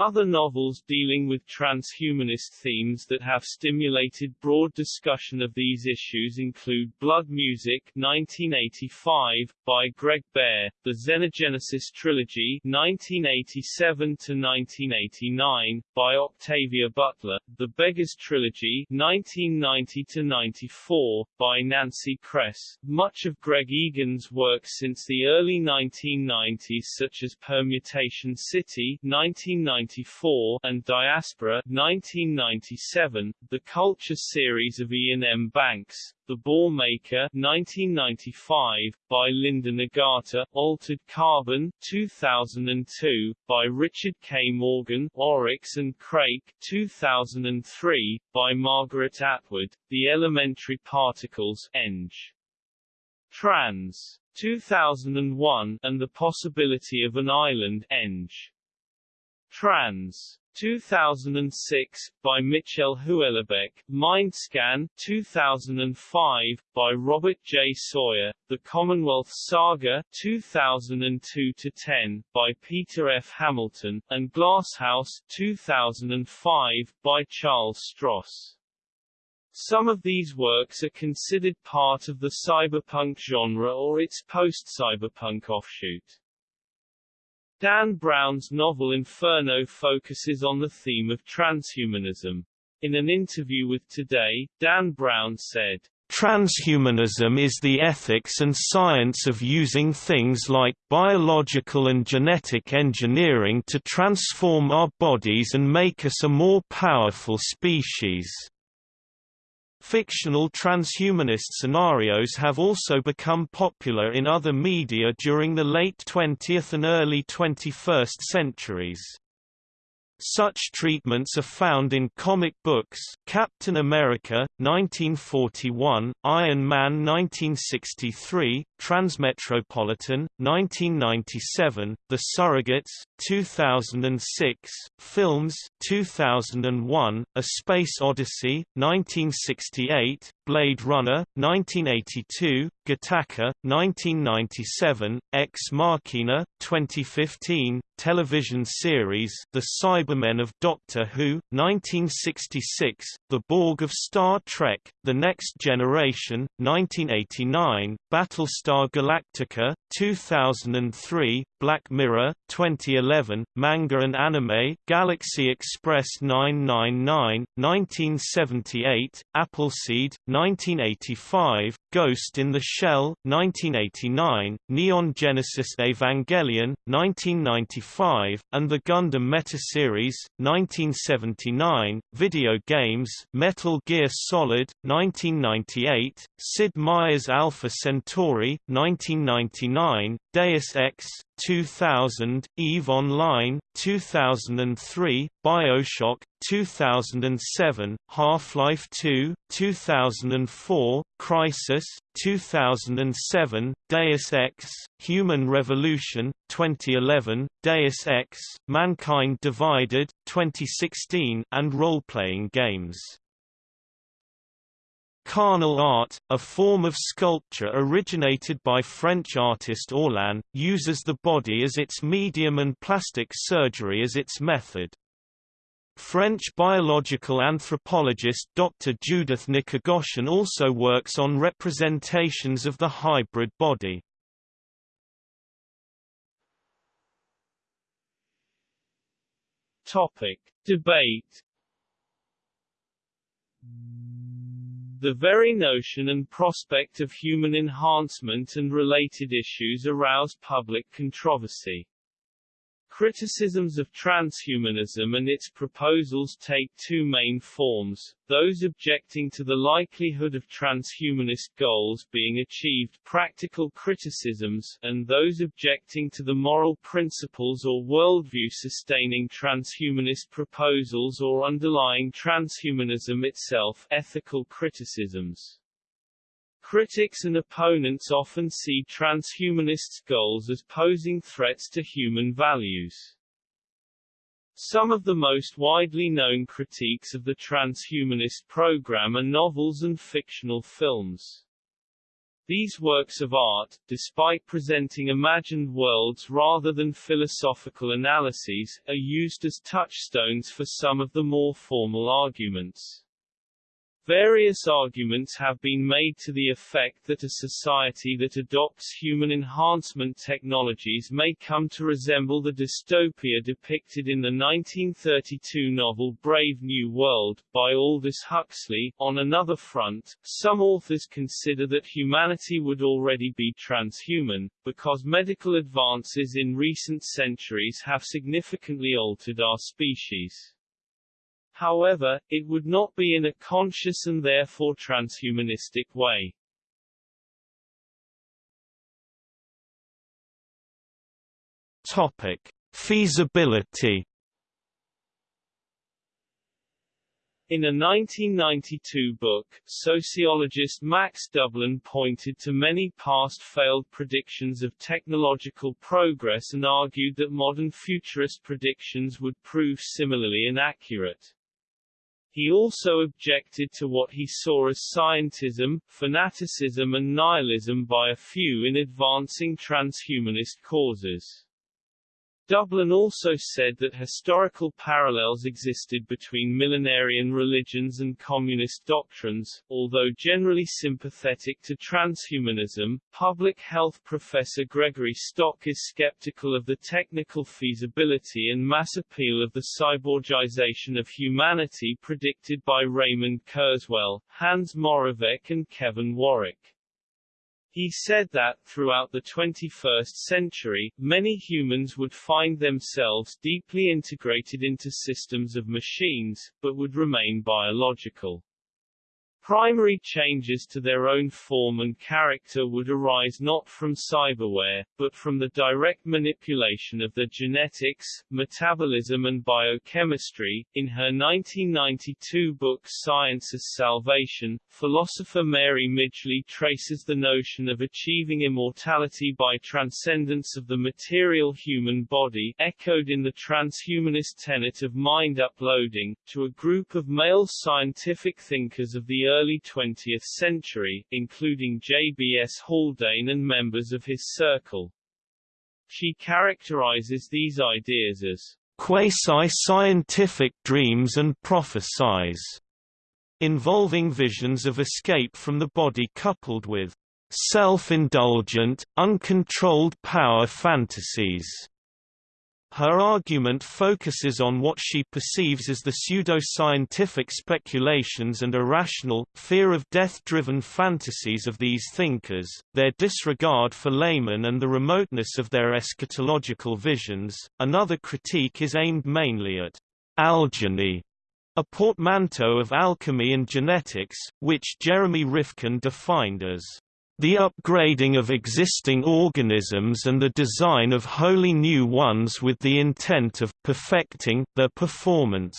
Other novels dealing with transhumanist themes that have stimulated broad discussion of these issues include Blood Music 1985, by Greg Bear, the Xenogenesis Trilogy 1987-1989, by Octavia Butler, The Beggars Trilogy 1990-94, by Nancy Kress. Much of Greg Egan's work since the early 1990s such as Permutation City 1990 1994, and Diaspora 1997, the Culture series of Iain M. Banks, The Bohr Maker 1995, by Linda Nagata, Altered Carbon 2002, by Richard K. Morgan, Oryx and Crake 2003, by Margaret Atwood, The Elementary Particles Eng. Trans. 2001, and The Possibility of an Island Eng. Trans. 2006, by Michel Houellebecq, Mindscan 2005, by Robert J. Sawyer, The Commonwealth Saga 2002-10, by Peter F. Hamilton, and Glasshouse 2005, by Charles Stross. Some of these works are considered part of the cyberpunk genre or its post-cyberpunk offshoot. Dan Brown's novel Inferno focuses on the theme of transhumanism. In an interview with Today, Dan Brown said,
Transhumanism is the ethics and science of using things like biological and genetic engineering to transform our bodies and make us a more powerful species. Fictional transhumanist scenarios have also become popular in other media during the late 20th and early 21st centuries. Such treatments are found in comic books Captain America, 1941, Iron Man 1963, Transmetropolitan, 1997, The Surrogates, 2006, Films 2001, A Space Odyssey, 1968, Blade Runner, 1982, Gattaca, 1997, Ex Machina, 2015, television series The Cybermen of Doctor Who, 1966, The Borg of Star Trek, The Next Generation, 1989, Battlestar Galactica, 2003, Black Mirror, 2011, manga and anime, Galaxy Express 999, 1978, Appleseed, 1985, Ghost in the Shell, 1989, Neon Genesis Evangelion, 1995, and the Gundam Meta Series, 1979, video games, Metal Gear Solid, 1998, Sid Meier's Alpha Centauri, 1999, Deus Ex, 2000, EVE Online, 2003, BioShock, 2007, Half-Life 2, 2004, Crysis, 2007, Deus Ex, Human Revolution, 2011, Deus Ex, Mankind Divided, 2016, and role-playing games. Carnal art, a form of sculpture originated by French artist Orlan, uses the body as its medium and plastic surgery as its method. French biological anthropologist Dr. Judith Nikogoshian also works on representations of the hybrid body.
Topic. Debate The very notion and prospect of human enhancement and related issues arouse public controversy. Criticisms of transhumanism and its proposals take two main forms, those objecting to the likelihood of transhumanist goals being achieved practical criticisms, and those objecting to the moral principles or worldview sustaining transhumanist proposals or underlying transhumanism itself ethical criticisms. Critics and opponents often see transhumanists' goals as posing threats to human values. Some of the most widely known critiques of the transhumanist program are novels and fictional films. These works of art, despite presenting imagined worlds rather than philosophical analyses, are used as touchstones for some of the more formal arguments. Various arguments have been made to the effect that a society that adopts human enhancement technologies may come to resemble the dystopia depicted in the 1932 novel Brave New World, by Aldous Huxley. On another front, some authors consider that humanity would already be transhuman, because medical advances in recent centuries have significantly altered our species. However, it would not be in a conscious and therefore transhumanistic way.
Topic: Feasibility
In a 1992 book, sociologist Max Dublin pointed to many past failed predictions of technological progress and argued that modern futurist predictions would prove similarly inaccurate. He also objected to what he saw as scientism, fanaticism and nihilism by a few in advancing transhumanist causes. Dublin also said that historical parallels existed between millenarian religions and communist doctrines. Although generally sympathetic to transhumanism, public health professor Gregory Stock is skeptical of the technical feasibility and mass appeal of the cyborgization of humanity predicted by Raymond Kurzweil, Hans Moravec and Kevin Warwick. He said that, throughout the 21st century, many humans would find themselves deeply integrated into systems of machines, but would remain biological. Primary changes to their own form and character would arise not from cyberware, but from the direct manipulation of their genetics, metabolism and biochemistry. In her 1992 book Science as Salvation, philosopher Mary Midgley traces the notion of achieving immortality by transcendence of the material human body, echoed in the transhumanist tenet of mind uploading, to a group of male scientific thinkers of the early 20th century, including J.B.S. Haldane and members of his circle. She characterizes these ideas as
quasi-scientific dreams and prophecies, involving visions of escape from the body coupled with self-indulgent, uncontrolled power fantasies. Her argument focuses on what she perceives as the pseudo-scientific speculations and irrational, fear-of-death-driven fantasies of these thinkers, their disregard for laymen and the remoteness of their eschatological visions. Another critique is aimed mainly at algeny, a portmanteau of alchemy and genetics, which Jeremy Rifkin defined as the upgrading of existing organisms and the design of wholly new ones with the intent of perfecting their performance.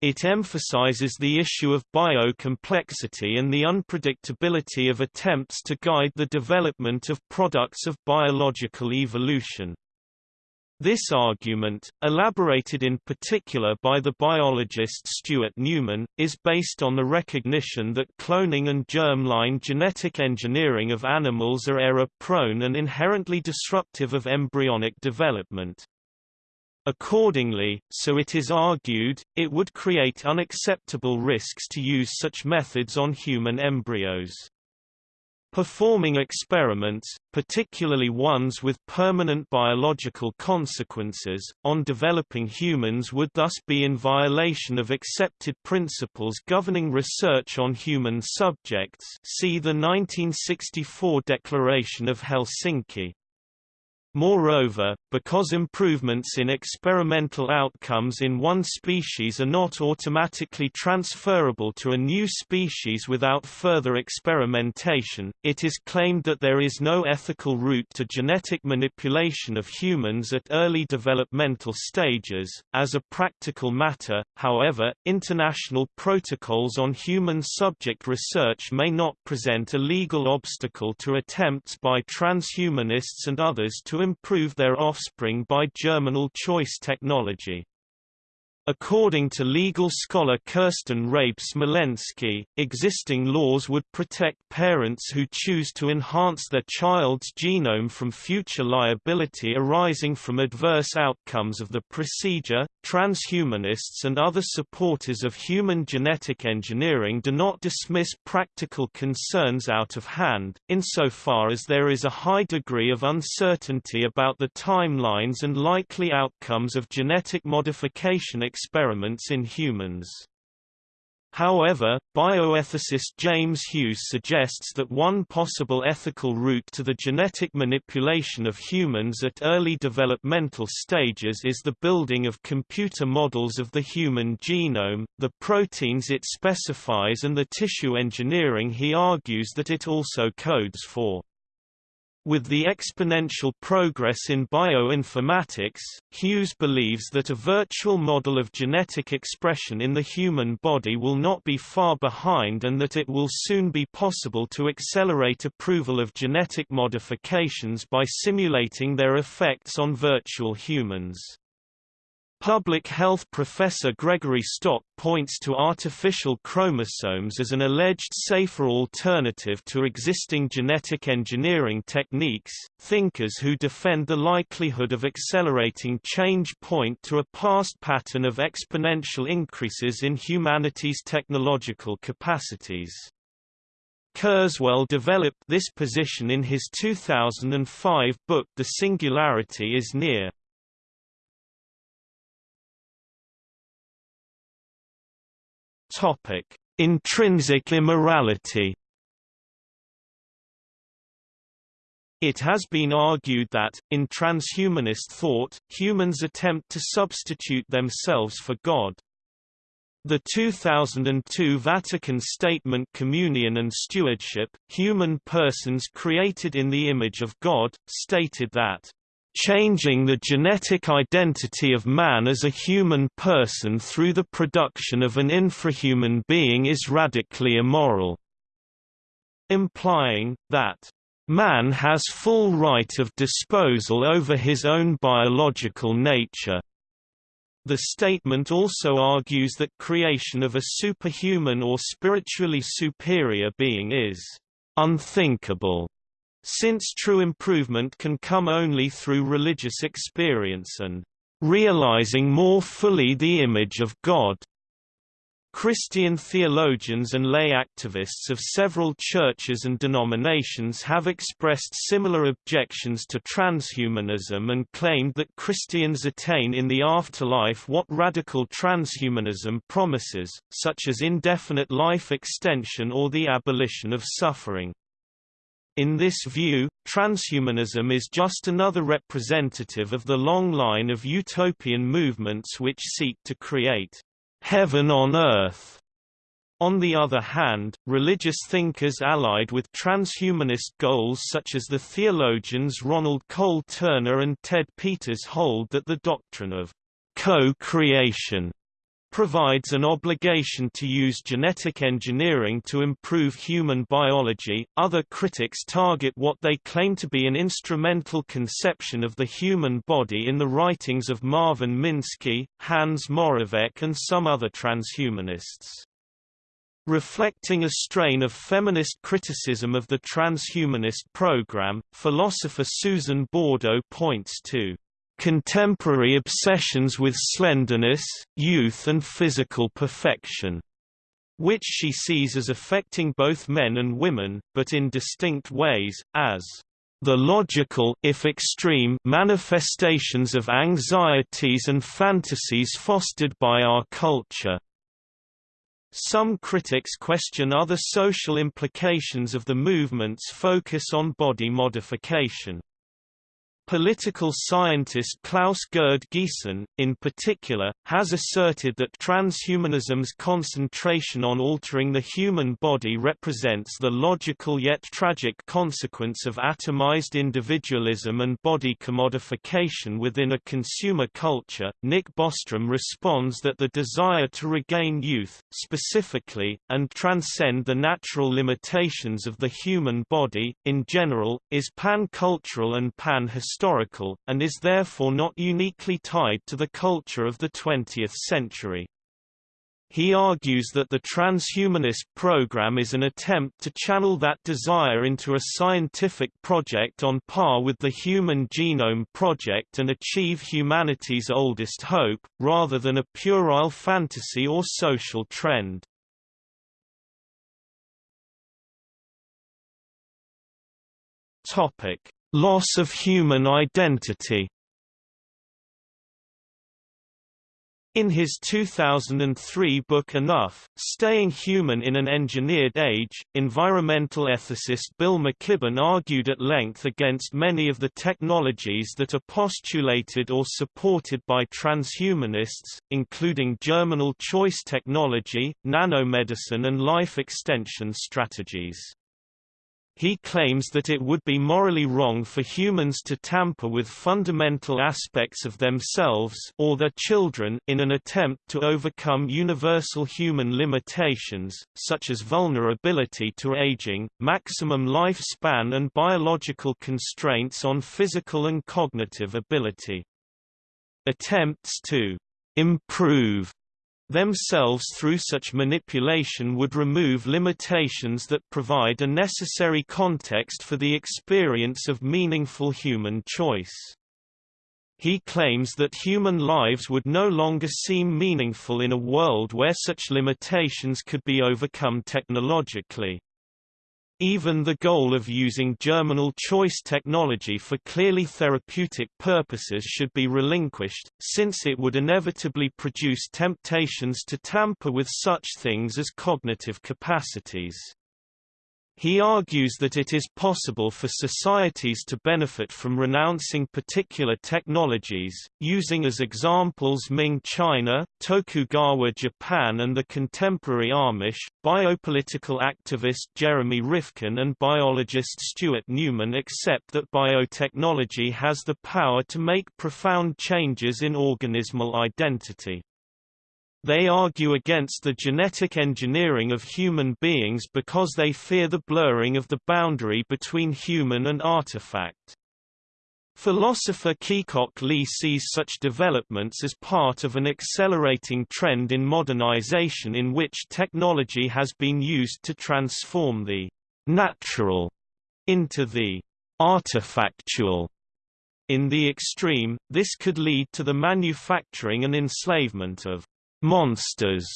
It emphasizes the issue of biocomplexity and the unpredictability of attempts to guide the development of products of biological evolution. This argument, elaborated in particular by the biologist Stuart Newman, is based on the recognition that cloning and germline genetic engineering of animals are error-prone and inherently disruptive of embryonic development. Accordingly, so it is argued, it would create unacceptable risks to use such methods on human embryos. Performing experiments, particularly ones with permanent biological consequences, on developing humans would thus be in violation of accepted principles governing research on human subjects see the 1964 Declaration of Helsinki. Moreover, because improvements in experimental outcomes in one species are not automatically transferable to a new species without further experimentation, it is claimed that there is no ethical route to genetic manipulation of humans at early developmental stages. As a practical matter, however, international protocols on human subject research may not present a legal obstacle to attempts by transhumanists and others to improve their offspring by germinal choice technology. According to legal scholar Kirsten Rabe Smolensky, existing laws would protect parents who choose to enhance their child's genome from future liability arising from adverse outcomes of the procedure. Transhumanists and other supporters of human genetic engineering do not dismiss practical concerns out of hand, insofar as there is a high degree of uncertainty about the timelines and likely outcomes of genetic modification experiments in humans. However, bioethicist James Hughes suggests that one possible ethical route to the genetic manipulation of humans at early developmental stages is the building of computer models of the human genome, the proteins it specifies and the tissue engineering he argues that it also codes for. With the exponential progress in bioinformatics, Hughes believes that a virtual model of genetic expression in the human body will not be far behind and that it will soon be possible to accelerate approval of genetic modifications by simulating their effects on virtual humans. Public health professor Gregory Stock points to artificial chromosomes as an alleged safer alternative to existing genetic engineering techniques. Thinkers who defend the likelihood of accelerating change point to a past pattern of exponential increases in humanity's technological capacities. Kurzweil developed this position in his 2005 book The Singularity is Near. Topic: Intrinsic immorality. It has been argued that, in transhumanist thought, humans attempt to substitute themselves for God. The 2002 Vatican Statement Communion and Stewardship, human persons created in the image of God, stated that changing the genetic identity of man as a human person through the production of an infrahuman being is radically immoral", implying, that, "...man has full right of disposal over his own biological nature." The statement also argues that creation of a superhuman or spiritually superior being is unthinkable, since true improvement can come only through religious experience and realizing more fully the image of God. Christian theologians and lay activists of several churches and denominations have expressed similar objections to transhumanism and claimed that Christians attain in the afterlife what radical transhumanism promises, such as indefinite life extension or the abolition of suffering. In this view, transhumanism is just another representative of the long line of utopian movements which seek to create heaven on earth. On the other hand, religious thinkers allied with transhumanist goals such as the theologians Ronald Cole Turner and Ted Peters hold that the doctrine of co-creation provides an obligation to use genetic engineering to improve human biology. Other critics target what they claim to be an instrumental conception of the human body in the writings of Marvin Minsky, Hans Moravec, and some other transhumanists. Reflecting a strain of feminist criticism of the transhumanist program, philosopher Susan Bordo points to contemporary obsessions with slenderness, youth and physical perfection, which she sees as affecting both men and women, but in distinct ways, as the logical if extreme manifestations of anxieties and fantasies fostered by our culture. Some critics question other social implications of the movement's focus on body modification. Political scientist Klaus Gerd Giesen, in particular, has asserted that transhumanism's concentration on altering the human body represents the logical yet tragic consequence of atomized individualism and body commodification within a consumer culture. Nick Bostrom responds that the desire to regain youth, specifically, and transcend the natural limitations of the human body, in general, is pan-cultural and pan-historical historical, and is therefore not uniquely tied to the culture of the 20th century. He argues that the transhumanist program is an attempt to channel that desire into a scientific project on par with the Human Genome Project and achieve humanity's oldest hope, rather than a puerile fantasy or social trend. Topic: Loss of human identity In his 2003 book Enough, Staying Human in an Engineered Age, environmental ethicist Bill McKibben argued at length against many of the technologies that are postulated or supported by transhumanists, including germinal choice technology, nanomedicine and life extension strategies. He claims that it would be morally wrong for humans to tamper with fundamental aspects of themselves or their children in an attempt to overcome universal human limitations, such as vulnerability to aging, maximum lifespan and biological constraints on physical and cognitive ability. Attempts to improve themselves through such manipulation would remove limitations that provide a necessary context for the experience of meaningful human choice. He claims that human lives would no longer seem meaningful in a world where such limitations could be overcome technologically. Even the goal of using germinal choice technology for clearly therapeutic purposes should be relinquished, since it would inevitably produce temptations to tamper with such things as cognitive capacities. He argues that it is possible for societies to benefit from renouncing particular technologies, using as examples Ming China, Tokugawa Japan and the contemporary Amish. Biopolitical activist Jeremy Rifkin and biologist Stuart Newman accept that biotechnology has the power to make profound changes in organismal identity. They argue against the genetic engineering of human beings because they fear the blurring of the boundary between human and artifact. Philosopher Keekok Lee sees such developments as part of an accelerating trend in modernization in which technology has been used to transform the natural into the artifactual. In the extreme, this could lead to the manufacturing and enslavement of monsters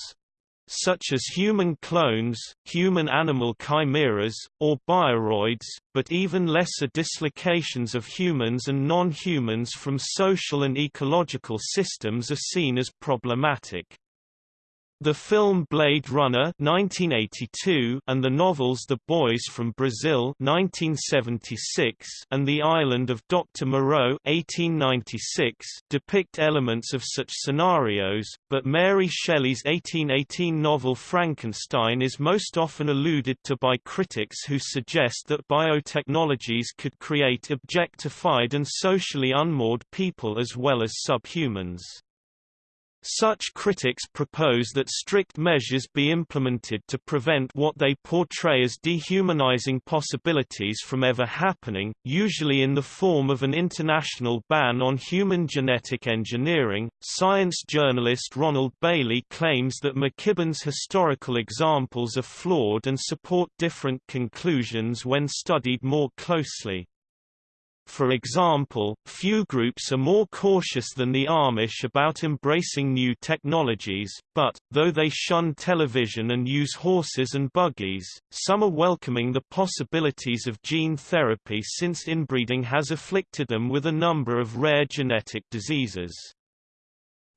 such as human clones, human-animal chimeras, or bioroids, but even lesser dislocations of humans and non-humans from social and ecological systems are seen as problematic. The film Blade Runner 1982 and the novels The Boys from Brazil 1976 and The Island of Dr. Moreau 1896 depict elements of such scenarios, but Mary Shelley's 1818 novel Frankenstein is most often alluded to by critics who suggest that biotechnologies could create objectified and socially unmoored people as well as subhumans. Such critics propose that strict measures be implemented to prevent what they portray as dehumanizing possibilities from ever happening, usually in the form of an international ban on human genetic engineering. Science journalist Ronald Bailey claims that McKibben's historical examples are flawed and support different conclusions when studied more closely. For example, few groups are more cautious than the Amish about embracing new technologies, but, though they shun television and use horses and buggies, some are welcoming the possibilities of gene therapy since inbreeding has afflicted them with a number of rare genetic diseases.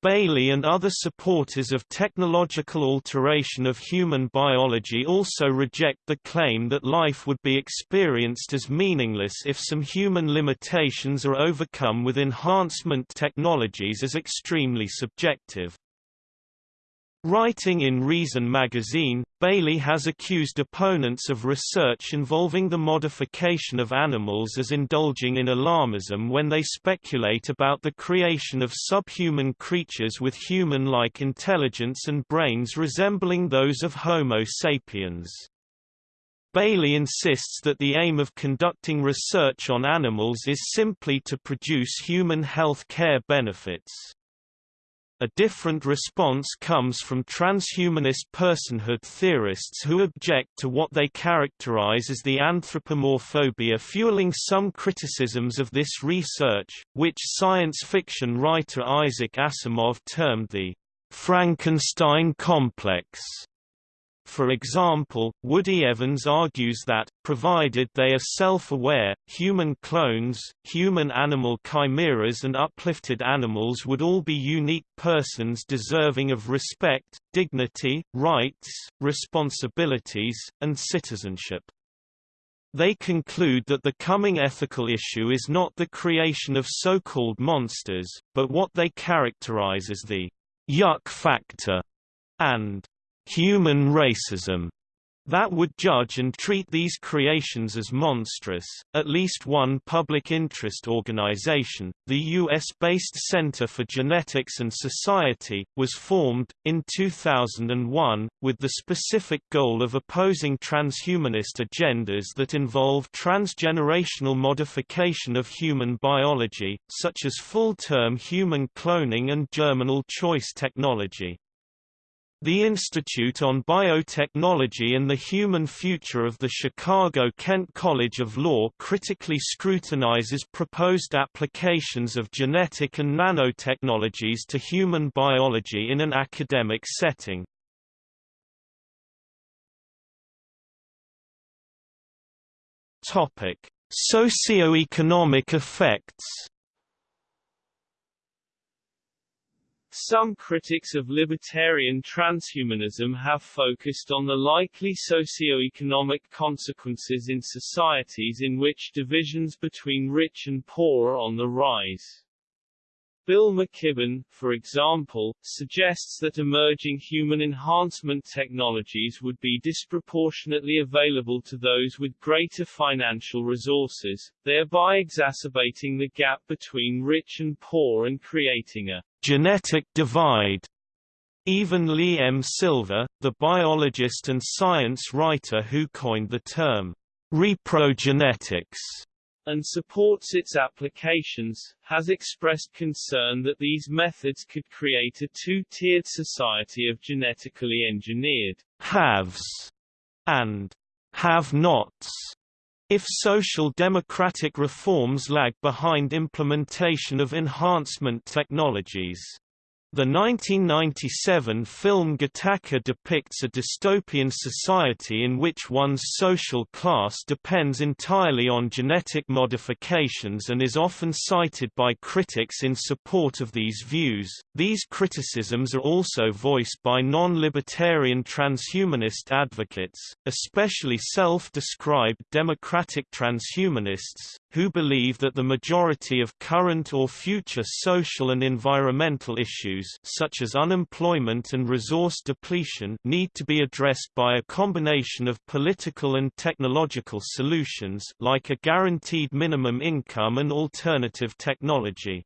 Bailey and other supporters of technological alteration of human biology also reject the claim that life would be experienced as meaningless if some human limitations are overcome with enhancement technologies as extremely subjective. Writing in Reason magazine, Bailey has accused opponents of research involving the modification of animals as indulging in alarmism when they speculate about the creation of subhuman creatures with human-like intelligence and brains resembling those of Homo sapiens. Bailey insists that the aim of conducting research on animals is simply to produce human health care benefits. A different response comes from transhumanist personhood theorists who object to what they characterize as the anthropomorphobia fueling some criticisms of this research, which science fiction writer Isaac Asimov termed the Frankenstein complex. For example, Woody Evans argues that, provided they are self-aware, human clones, human-animal chimeras and uplifted animals would all be unique persons deserving of respect, dignity, rights, responsibilities, and citizenship. They conclude that the coming ethical issue is not the creation of so-called monsters, but what they characterize as the yuck factor and human racism that would judge and treat these creations as monstrous. At least one public interest organization, the US-based Center for Genetics and Society, was formed, in 2001, with the specific goal of opposing transhumanist agendas that involve transgenerational modification of human biology, such as full-term human cloning and germinal choice technology. The Institute on Biotechnology and the Human Future of the Chicago-Kent College of Law critically scrutinizes proposed applications of genetic and nanotechnologies to human biology in an academic setting. Topic: Socioeconomic effects
Some critics of libertarian transhumanism have focused on the likely socio-economic consequences in societies in which divisions between rich and poor are on the rise. Bill McKibben, for example, suggests that emerging human enhancement technologies would be disproportionately available to those with greater financial resources, thereby exacerbating the gap between rich and poor and creating a
genetic divide. Even Lee M. Silver, the biologist and science writer who coined the term reprogenetics,
and supports its applications, has expressed concern that these methods could create a two-tiered society of genetically engineered
haves and have-nots if social democratic reforms lag behind implementation of enhancement technologies. The 1997 film Gattaca depicts a dystopian society in which one's social class depends entirely on genetic modifications and is often cited by critics in support of these views. These criticisms are also voiced by non-libertarian transhumanist advocates, especially self-described democratic transhumanists, who believe that the majority of current or future social and environmental issues such as unemployment and resource depletion need to be addressed by a combination of political and technological solutions like a guaranteed minimum income and alternative technology.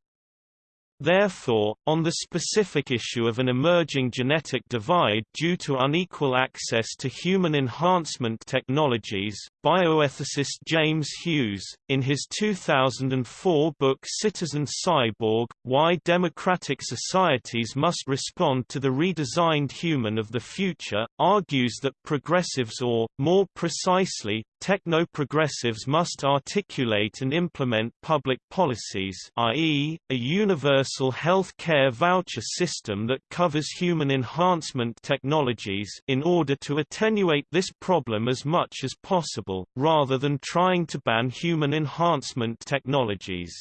Therefore, on the specific issue of an emerging genetic divide due to unequal access to human enhancement technologies, bioethicist James Hughes, in his 2004 book Citizen Cyborg, Why Democratic Societies Must Respond to the Redesigned Human of the Future, argues that progressives or, more precisely, techno-progressives must articulate and implement public policies i.e., a universal health care voucher system that covers human enhancement technologies in order to attenuate this problem as much as possible, rather than trying to ban human enhancement technologies.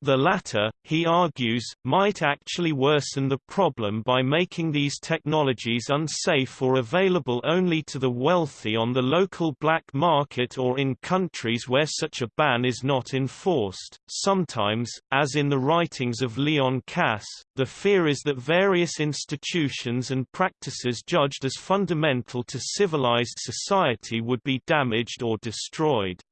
The latter, he argues, might actually worsen the problem by making these technologies unsafe or available only to the wealthy on the local black market or in countries where such a ban is not enforced. Sometimes, as in the writings of Leon Kass, the fear is that various institutions and practices judged as fundamental to civilized society would be damaged or destroyed.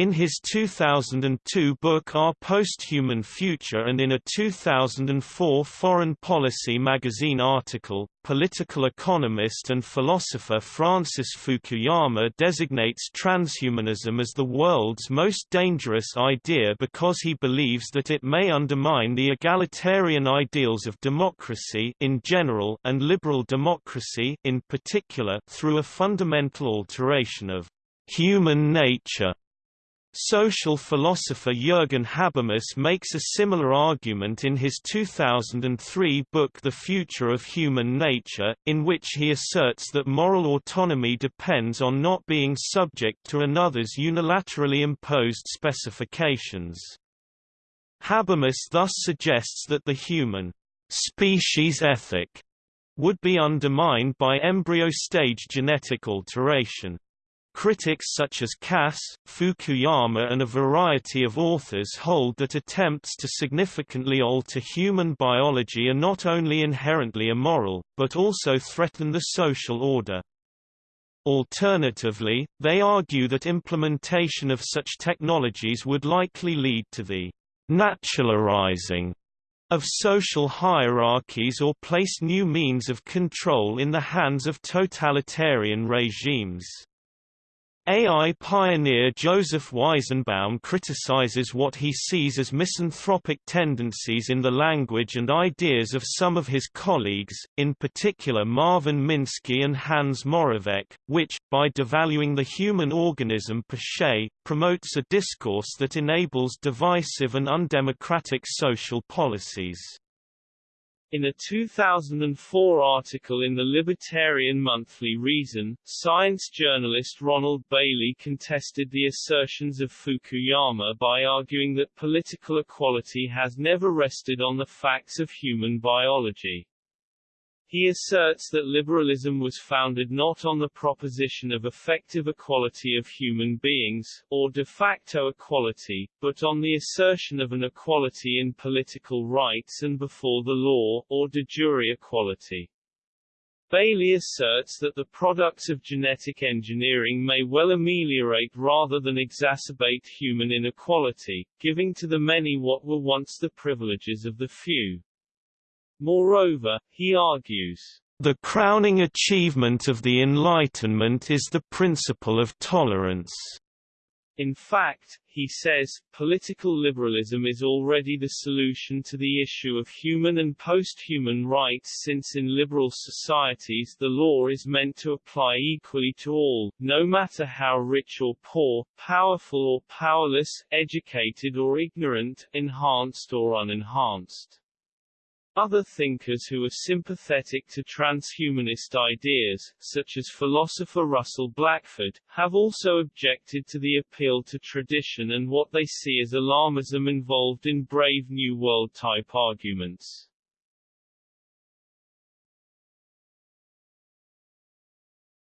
In his 2002 book Our Posthuman Future and in a 2004 Foreign Policy magazine article, political economist and philosopher Francis Fukuyama designates transhumanism as the world's most dangerous idea because he believes that it may undermine the egalitarian ideals of democracy in general and liberal democracy in particular through a fundamental alteration of human nature. Social philosopher Jürgen Habermas makes a similar argument in his 2003 book The Future of Human Nature, in which he asserts that moral autonomy depends on not being subject to another's unilaterally imposed specifications. Habermas thus suggests that the human species ethic would be undermined by embryo-stage genetic alteration. Critics such as Kass, Fukuyama and a variety of authors hold that attempts to significantly alter human biology are not only inherently immoral, but also threaten the social order. Alternatively, they argue that implementation of such technologies would likely lead to the naturalizing of social hierarchies or place new means of control in the hands of totalitarian regimes. AI pioneer Joseph Weizenbaum criticizes what he sees as misanthropic tendencies in the language and ideas of some of his colleagues, in particular Marvin Minsky and Hans Moravec, which, by devaluing the human organism per se, promotes a discourse that enables divisive and undemocratic social policies.
In a 2004 article in the Libertarian Monthly Reason, science journalist Ronald Bailey contested the assertions of Fukuyama by arguing that political equality has never rested on the facts of human biology. He asserts that liberalism was founded not on the proposition of effective equality of human beings, or de facto equality, but on the assertion of an equality in political rights and before the law, or de jure equality. Bailey asserts that the products of genetic engineering may well ameliorate rather than exacerbate human inequality, giving to the many what were once the privileges of the few. Moreover, he argues,
the crowning achievement of the Enlightenment is the principle of tolerance.
In fact, he says, political liberalism is already the solution to the issue of human and post-human rights since in liberal societies the law is meant to apply equally to all, no matter how rich or poor, powerful or powerless, educated or ignorant, enhanced or unenhanced. Other thinkers who are sympathetic to transhumanist ideas, such as philosopher Russell Blackford, have also objected to the appeal to tradition and what they see as alarmism involved in Brave New World type arguments.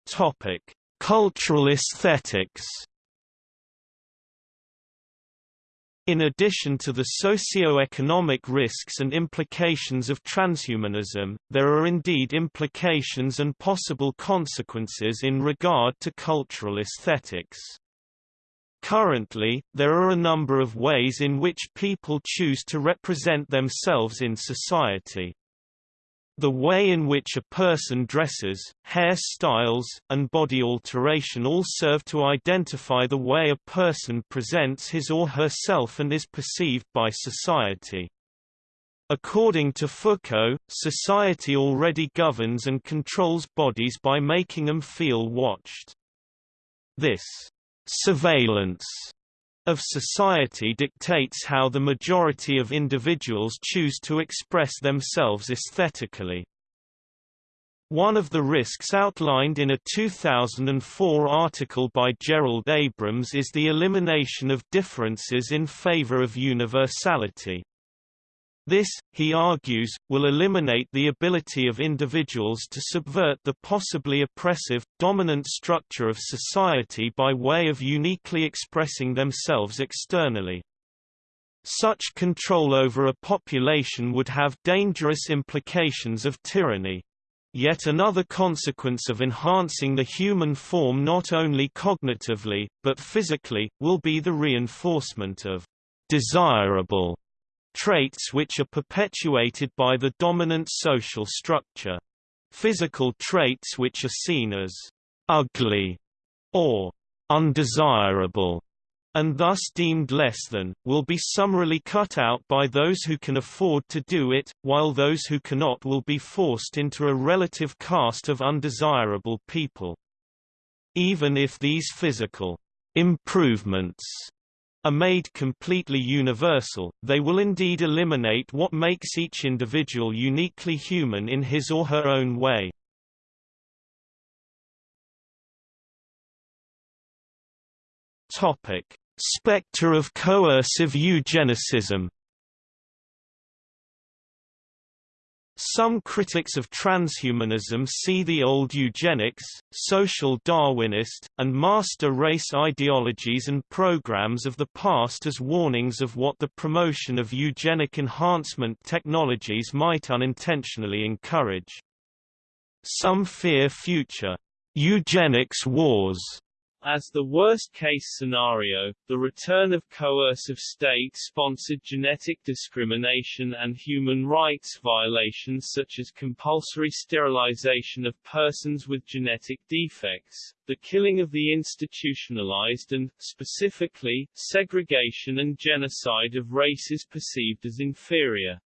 Topic: Cultural aesthetics In addition to the socio-economic risks and implications of transhumanism, there are indeed implications and possible consequences in regard to cultural aesthetics. Currently, there are a number of ways in which people choose to represent themselves in society. The way in which a person dresses, hairstyles, and body alteration all serve to identify the way a person presents his or herself and is perceived by society. According to Foucault, society already governs and controls bodies by making them feel watched. This surveillance of society dictates how the majority of individuals choose to express themselves aesthetically. One of the risks outlined in a 2004 article by Jerold Abrams is the elimination of differences in favor of universality. This, he argues, will eliminate the ability of individuals to subvert the possibly oppressive, dominant structure of society by way of uniquely expressing themselves externally. Such control over a population would have dangerous implications of tyranny. Yet another consequence of enhancing the human form not only cognitively, but physically, will be the reinforcement of desirable traits which are perpetuated by the dominant social structure. Physical traits which are seen as ugly or undesirable and thus deemed less than, will be summarily cut out by those who can afford to do it, while those who cannot will be forced into a relative caste of undesirable people. Even if these physical improvements are made completely universal, they will indeed eliminate what makes each individual uniquely human in his or her own way. Topic: Spectre of coercive eugenicism Some critics of transhumanism see the old eugenics, social Darwinist, and master race ideologies and programs of the past as warnings of what the promotion of eugenic enhancement technologies might unintentionally encourage. Some fear future eugenics wars
as the worst-case scenario, the return of coercive state-sponsored genetic discrimination and human rights violations such as compulsory sterilization of persons with genetic defects, the killing of the institutionalized and, specifically, segregation and genocide of races perceived as inferior.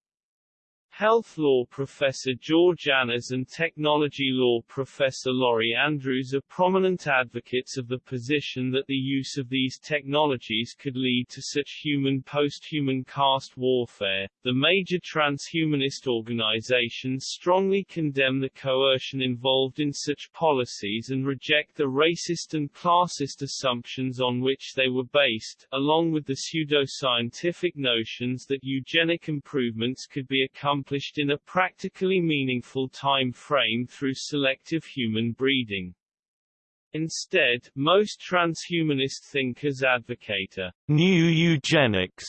Health law professor George Annas and technology law professor Lori Andrews are prominent advocates of the position that the use of these technologies could lead to such human post-human caste warfare. The major transhumanist organizations strongly condemn the coercion involved in such policies and reject the racist and classist assumptions on which they were based, along with the pseudo-scientific notions that eugenic improvements could be accomplished accomplished in a practically meaningful time frame through selective human breeding. Instead, most transhumanist thinkers advocate a
new eugenics,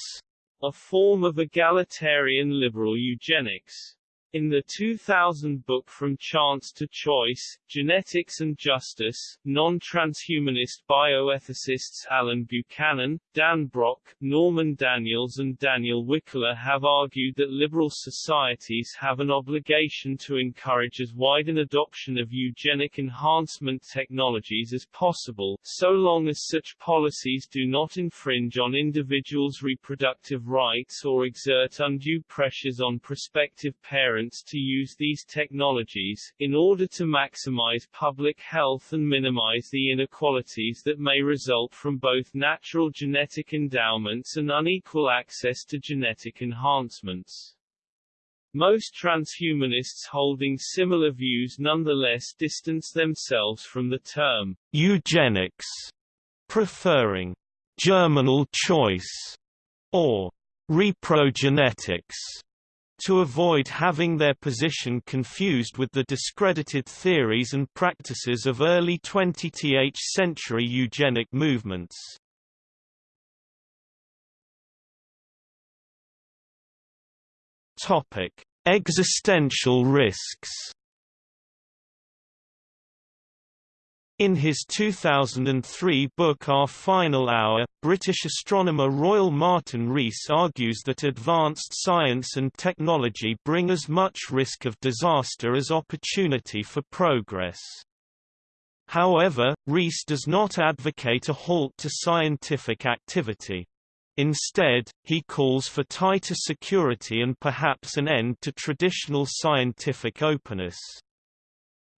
a form of egalitarian liberal eugenics. In the 2000 book From Chance to Choice, Genetics and Justice, non-transhumanist bioethicists Allen Buchanan, Dan Brock, Norman Daniels and Daniel Wikler have argued that liberal societies have an obligation to encourage as wide an adoption of eugenic enhancement technologies as possible, so long as such policies do not infringe on individuals' reproductive rights or exert undue pressures on prospective parents parents to use these technologies, in order to maximize public health and minimize the inequalities that may result from both natural genetic endowments and unequal access to genetic enhancements. Most transhumanists holding similar views nonetheless distance themselves from the term
eugenics, preferring germinal choice or reprogenetics to avoid having their position confused with the discredited theories and practices of early 20th century eugenic movements. Topic: Existential risks. In his 2003 book Our Final Hour, British astronomer Royal Martin Rees argues that advanced science and technology bring as much risk of disaster as opportunity for progress. However, Rees does not advocate a halt to scientific activity. Instead, he calls for tighter security and perhaps an end to traditional scientific openness.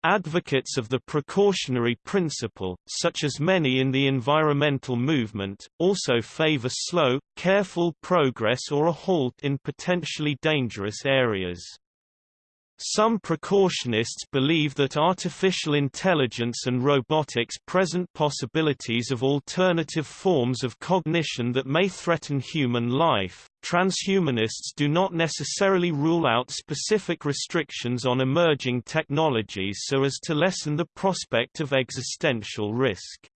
Advocates of the precautionary principle, such as many in the environmental movement, also favor slow, careful progress or a halt in potentially dangerous areas. Some precautionists believe that artificial intelligence and robotics present possibilities of alternative forms of cognition that may threaten human life. Transhumanists do not necessarily rule out specific restrictions on emerging technologies so as to lessen the prospect of existential risk.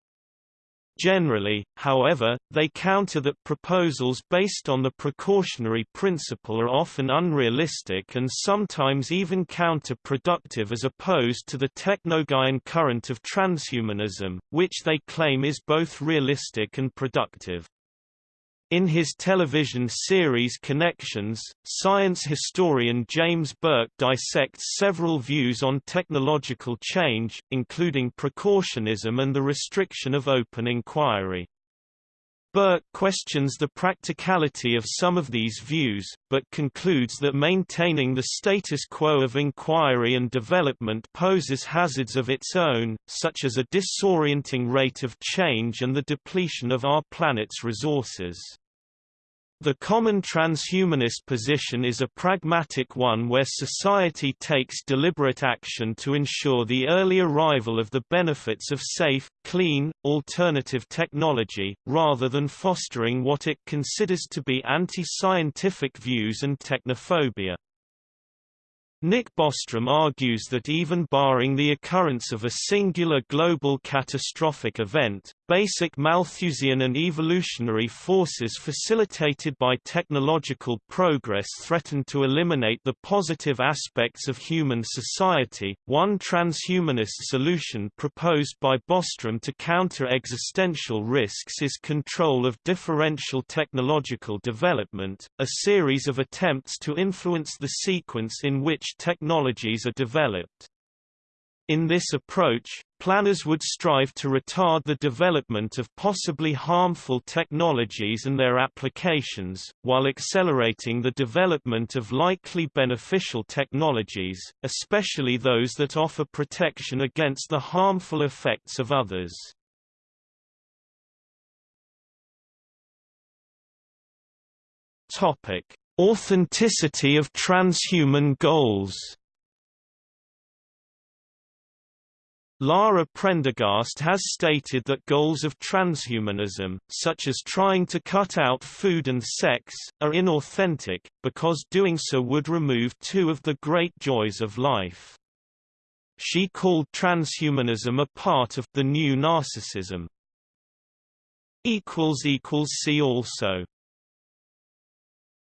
Generally, however, they counter that proposals based on the precautionary principle are often unrealistic and sometimes even counterproductive as opposed to the technogaian current of transhumanism, which they claim is both realistic and productive. In his television series Connections, science historian James Burke dissects several views on technological change, including precautionism and the restriction of open inquiry. Burke questions the practicality of some of these views, but concludes that maintaining the status quo of inquiry and development poses hazards of its own, such as a disorienting rate of change and the depletion of our planet's resources. The common transhumanist position is a pragmatic one where society takes deliberate action to ensure the early arrival of the benefits of safe, clean, alternative technology, rather than fostering what it considers to be anti-scientific views and technophobia. Nick Bostrom argues that even barring the occurrence of a singular global catastrophic event, basic Malthusian and evolutionary forces facilitated by technological progress threaten to eliminate the positive aspects of human society. One transhumanist solution proposed by Bostrom to counter existential risks is control of differential technological development, a series of attempts to influence the sequence in which technologies are developed. In this approach, planners would strive to retard the development of possibly harmful technologies and their applications, while accelerating the development of likely beneficial technologies, especially those that offer protection against the harmful effects of others. Authenticity of transhuman goals Lara Prendergast has stated that goals of transhumanism, such as trying to cut out food and sex, are inauthentic, because doing so would remove two of the great joys of life. She called transhumanism a part of the new narcissism. See also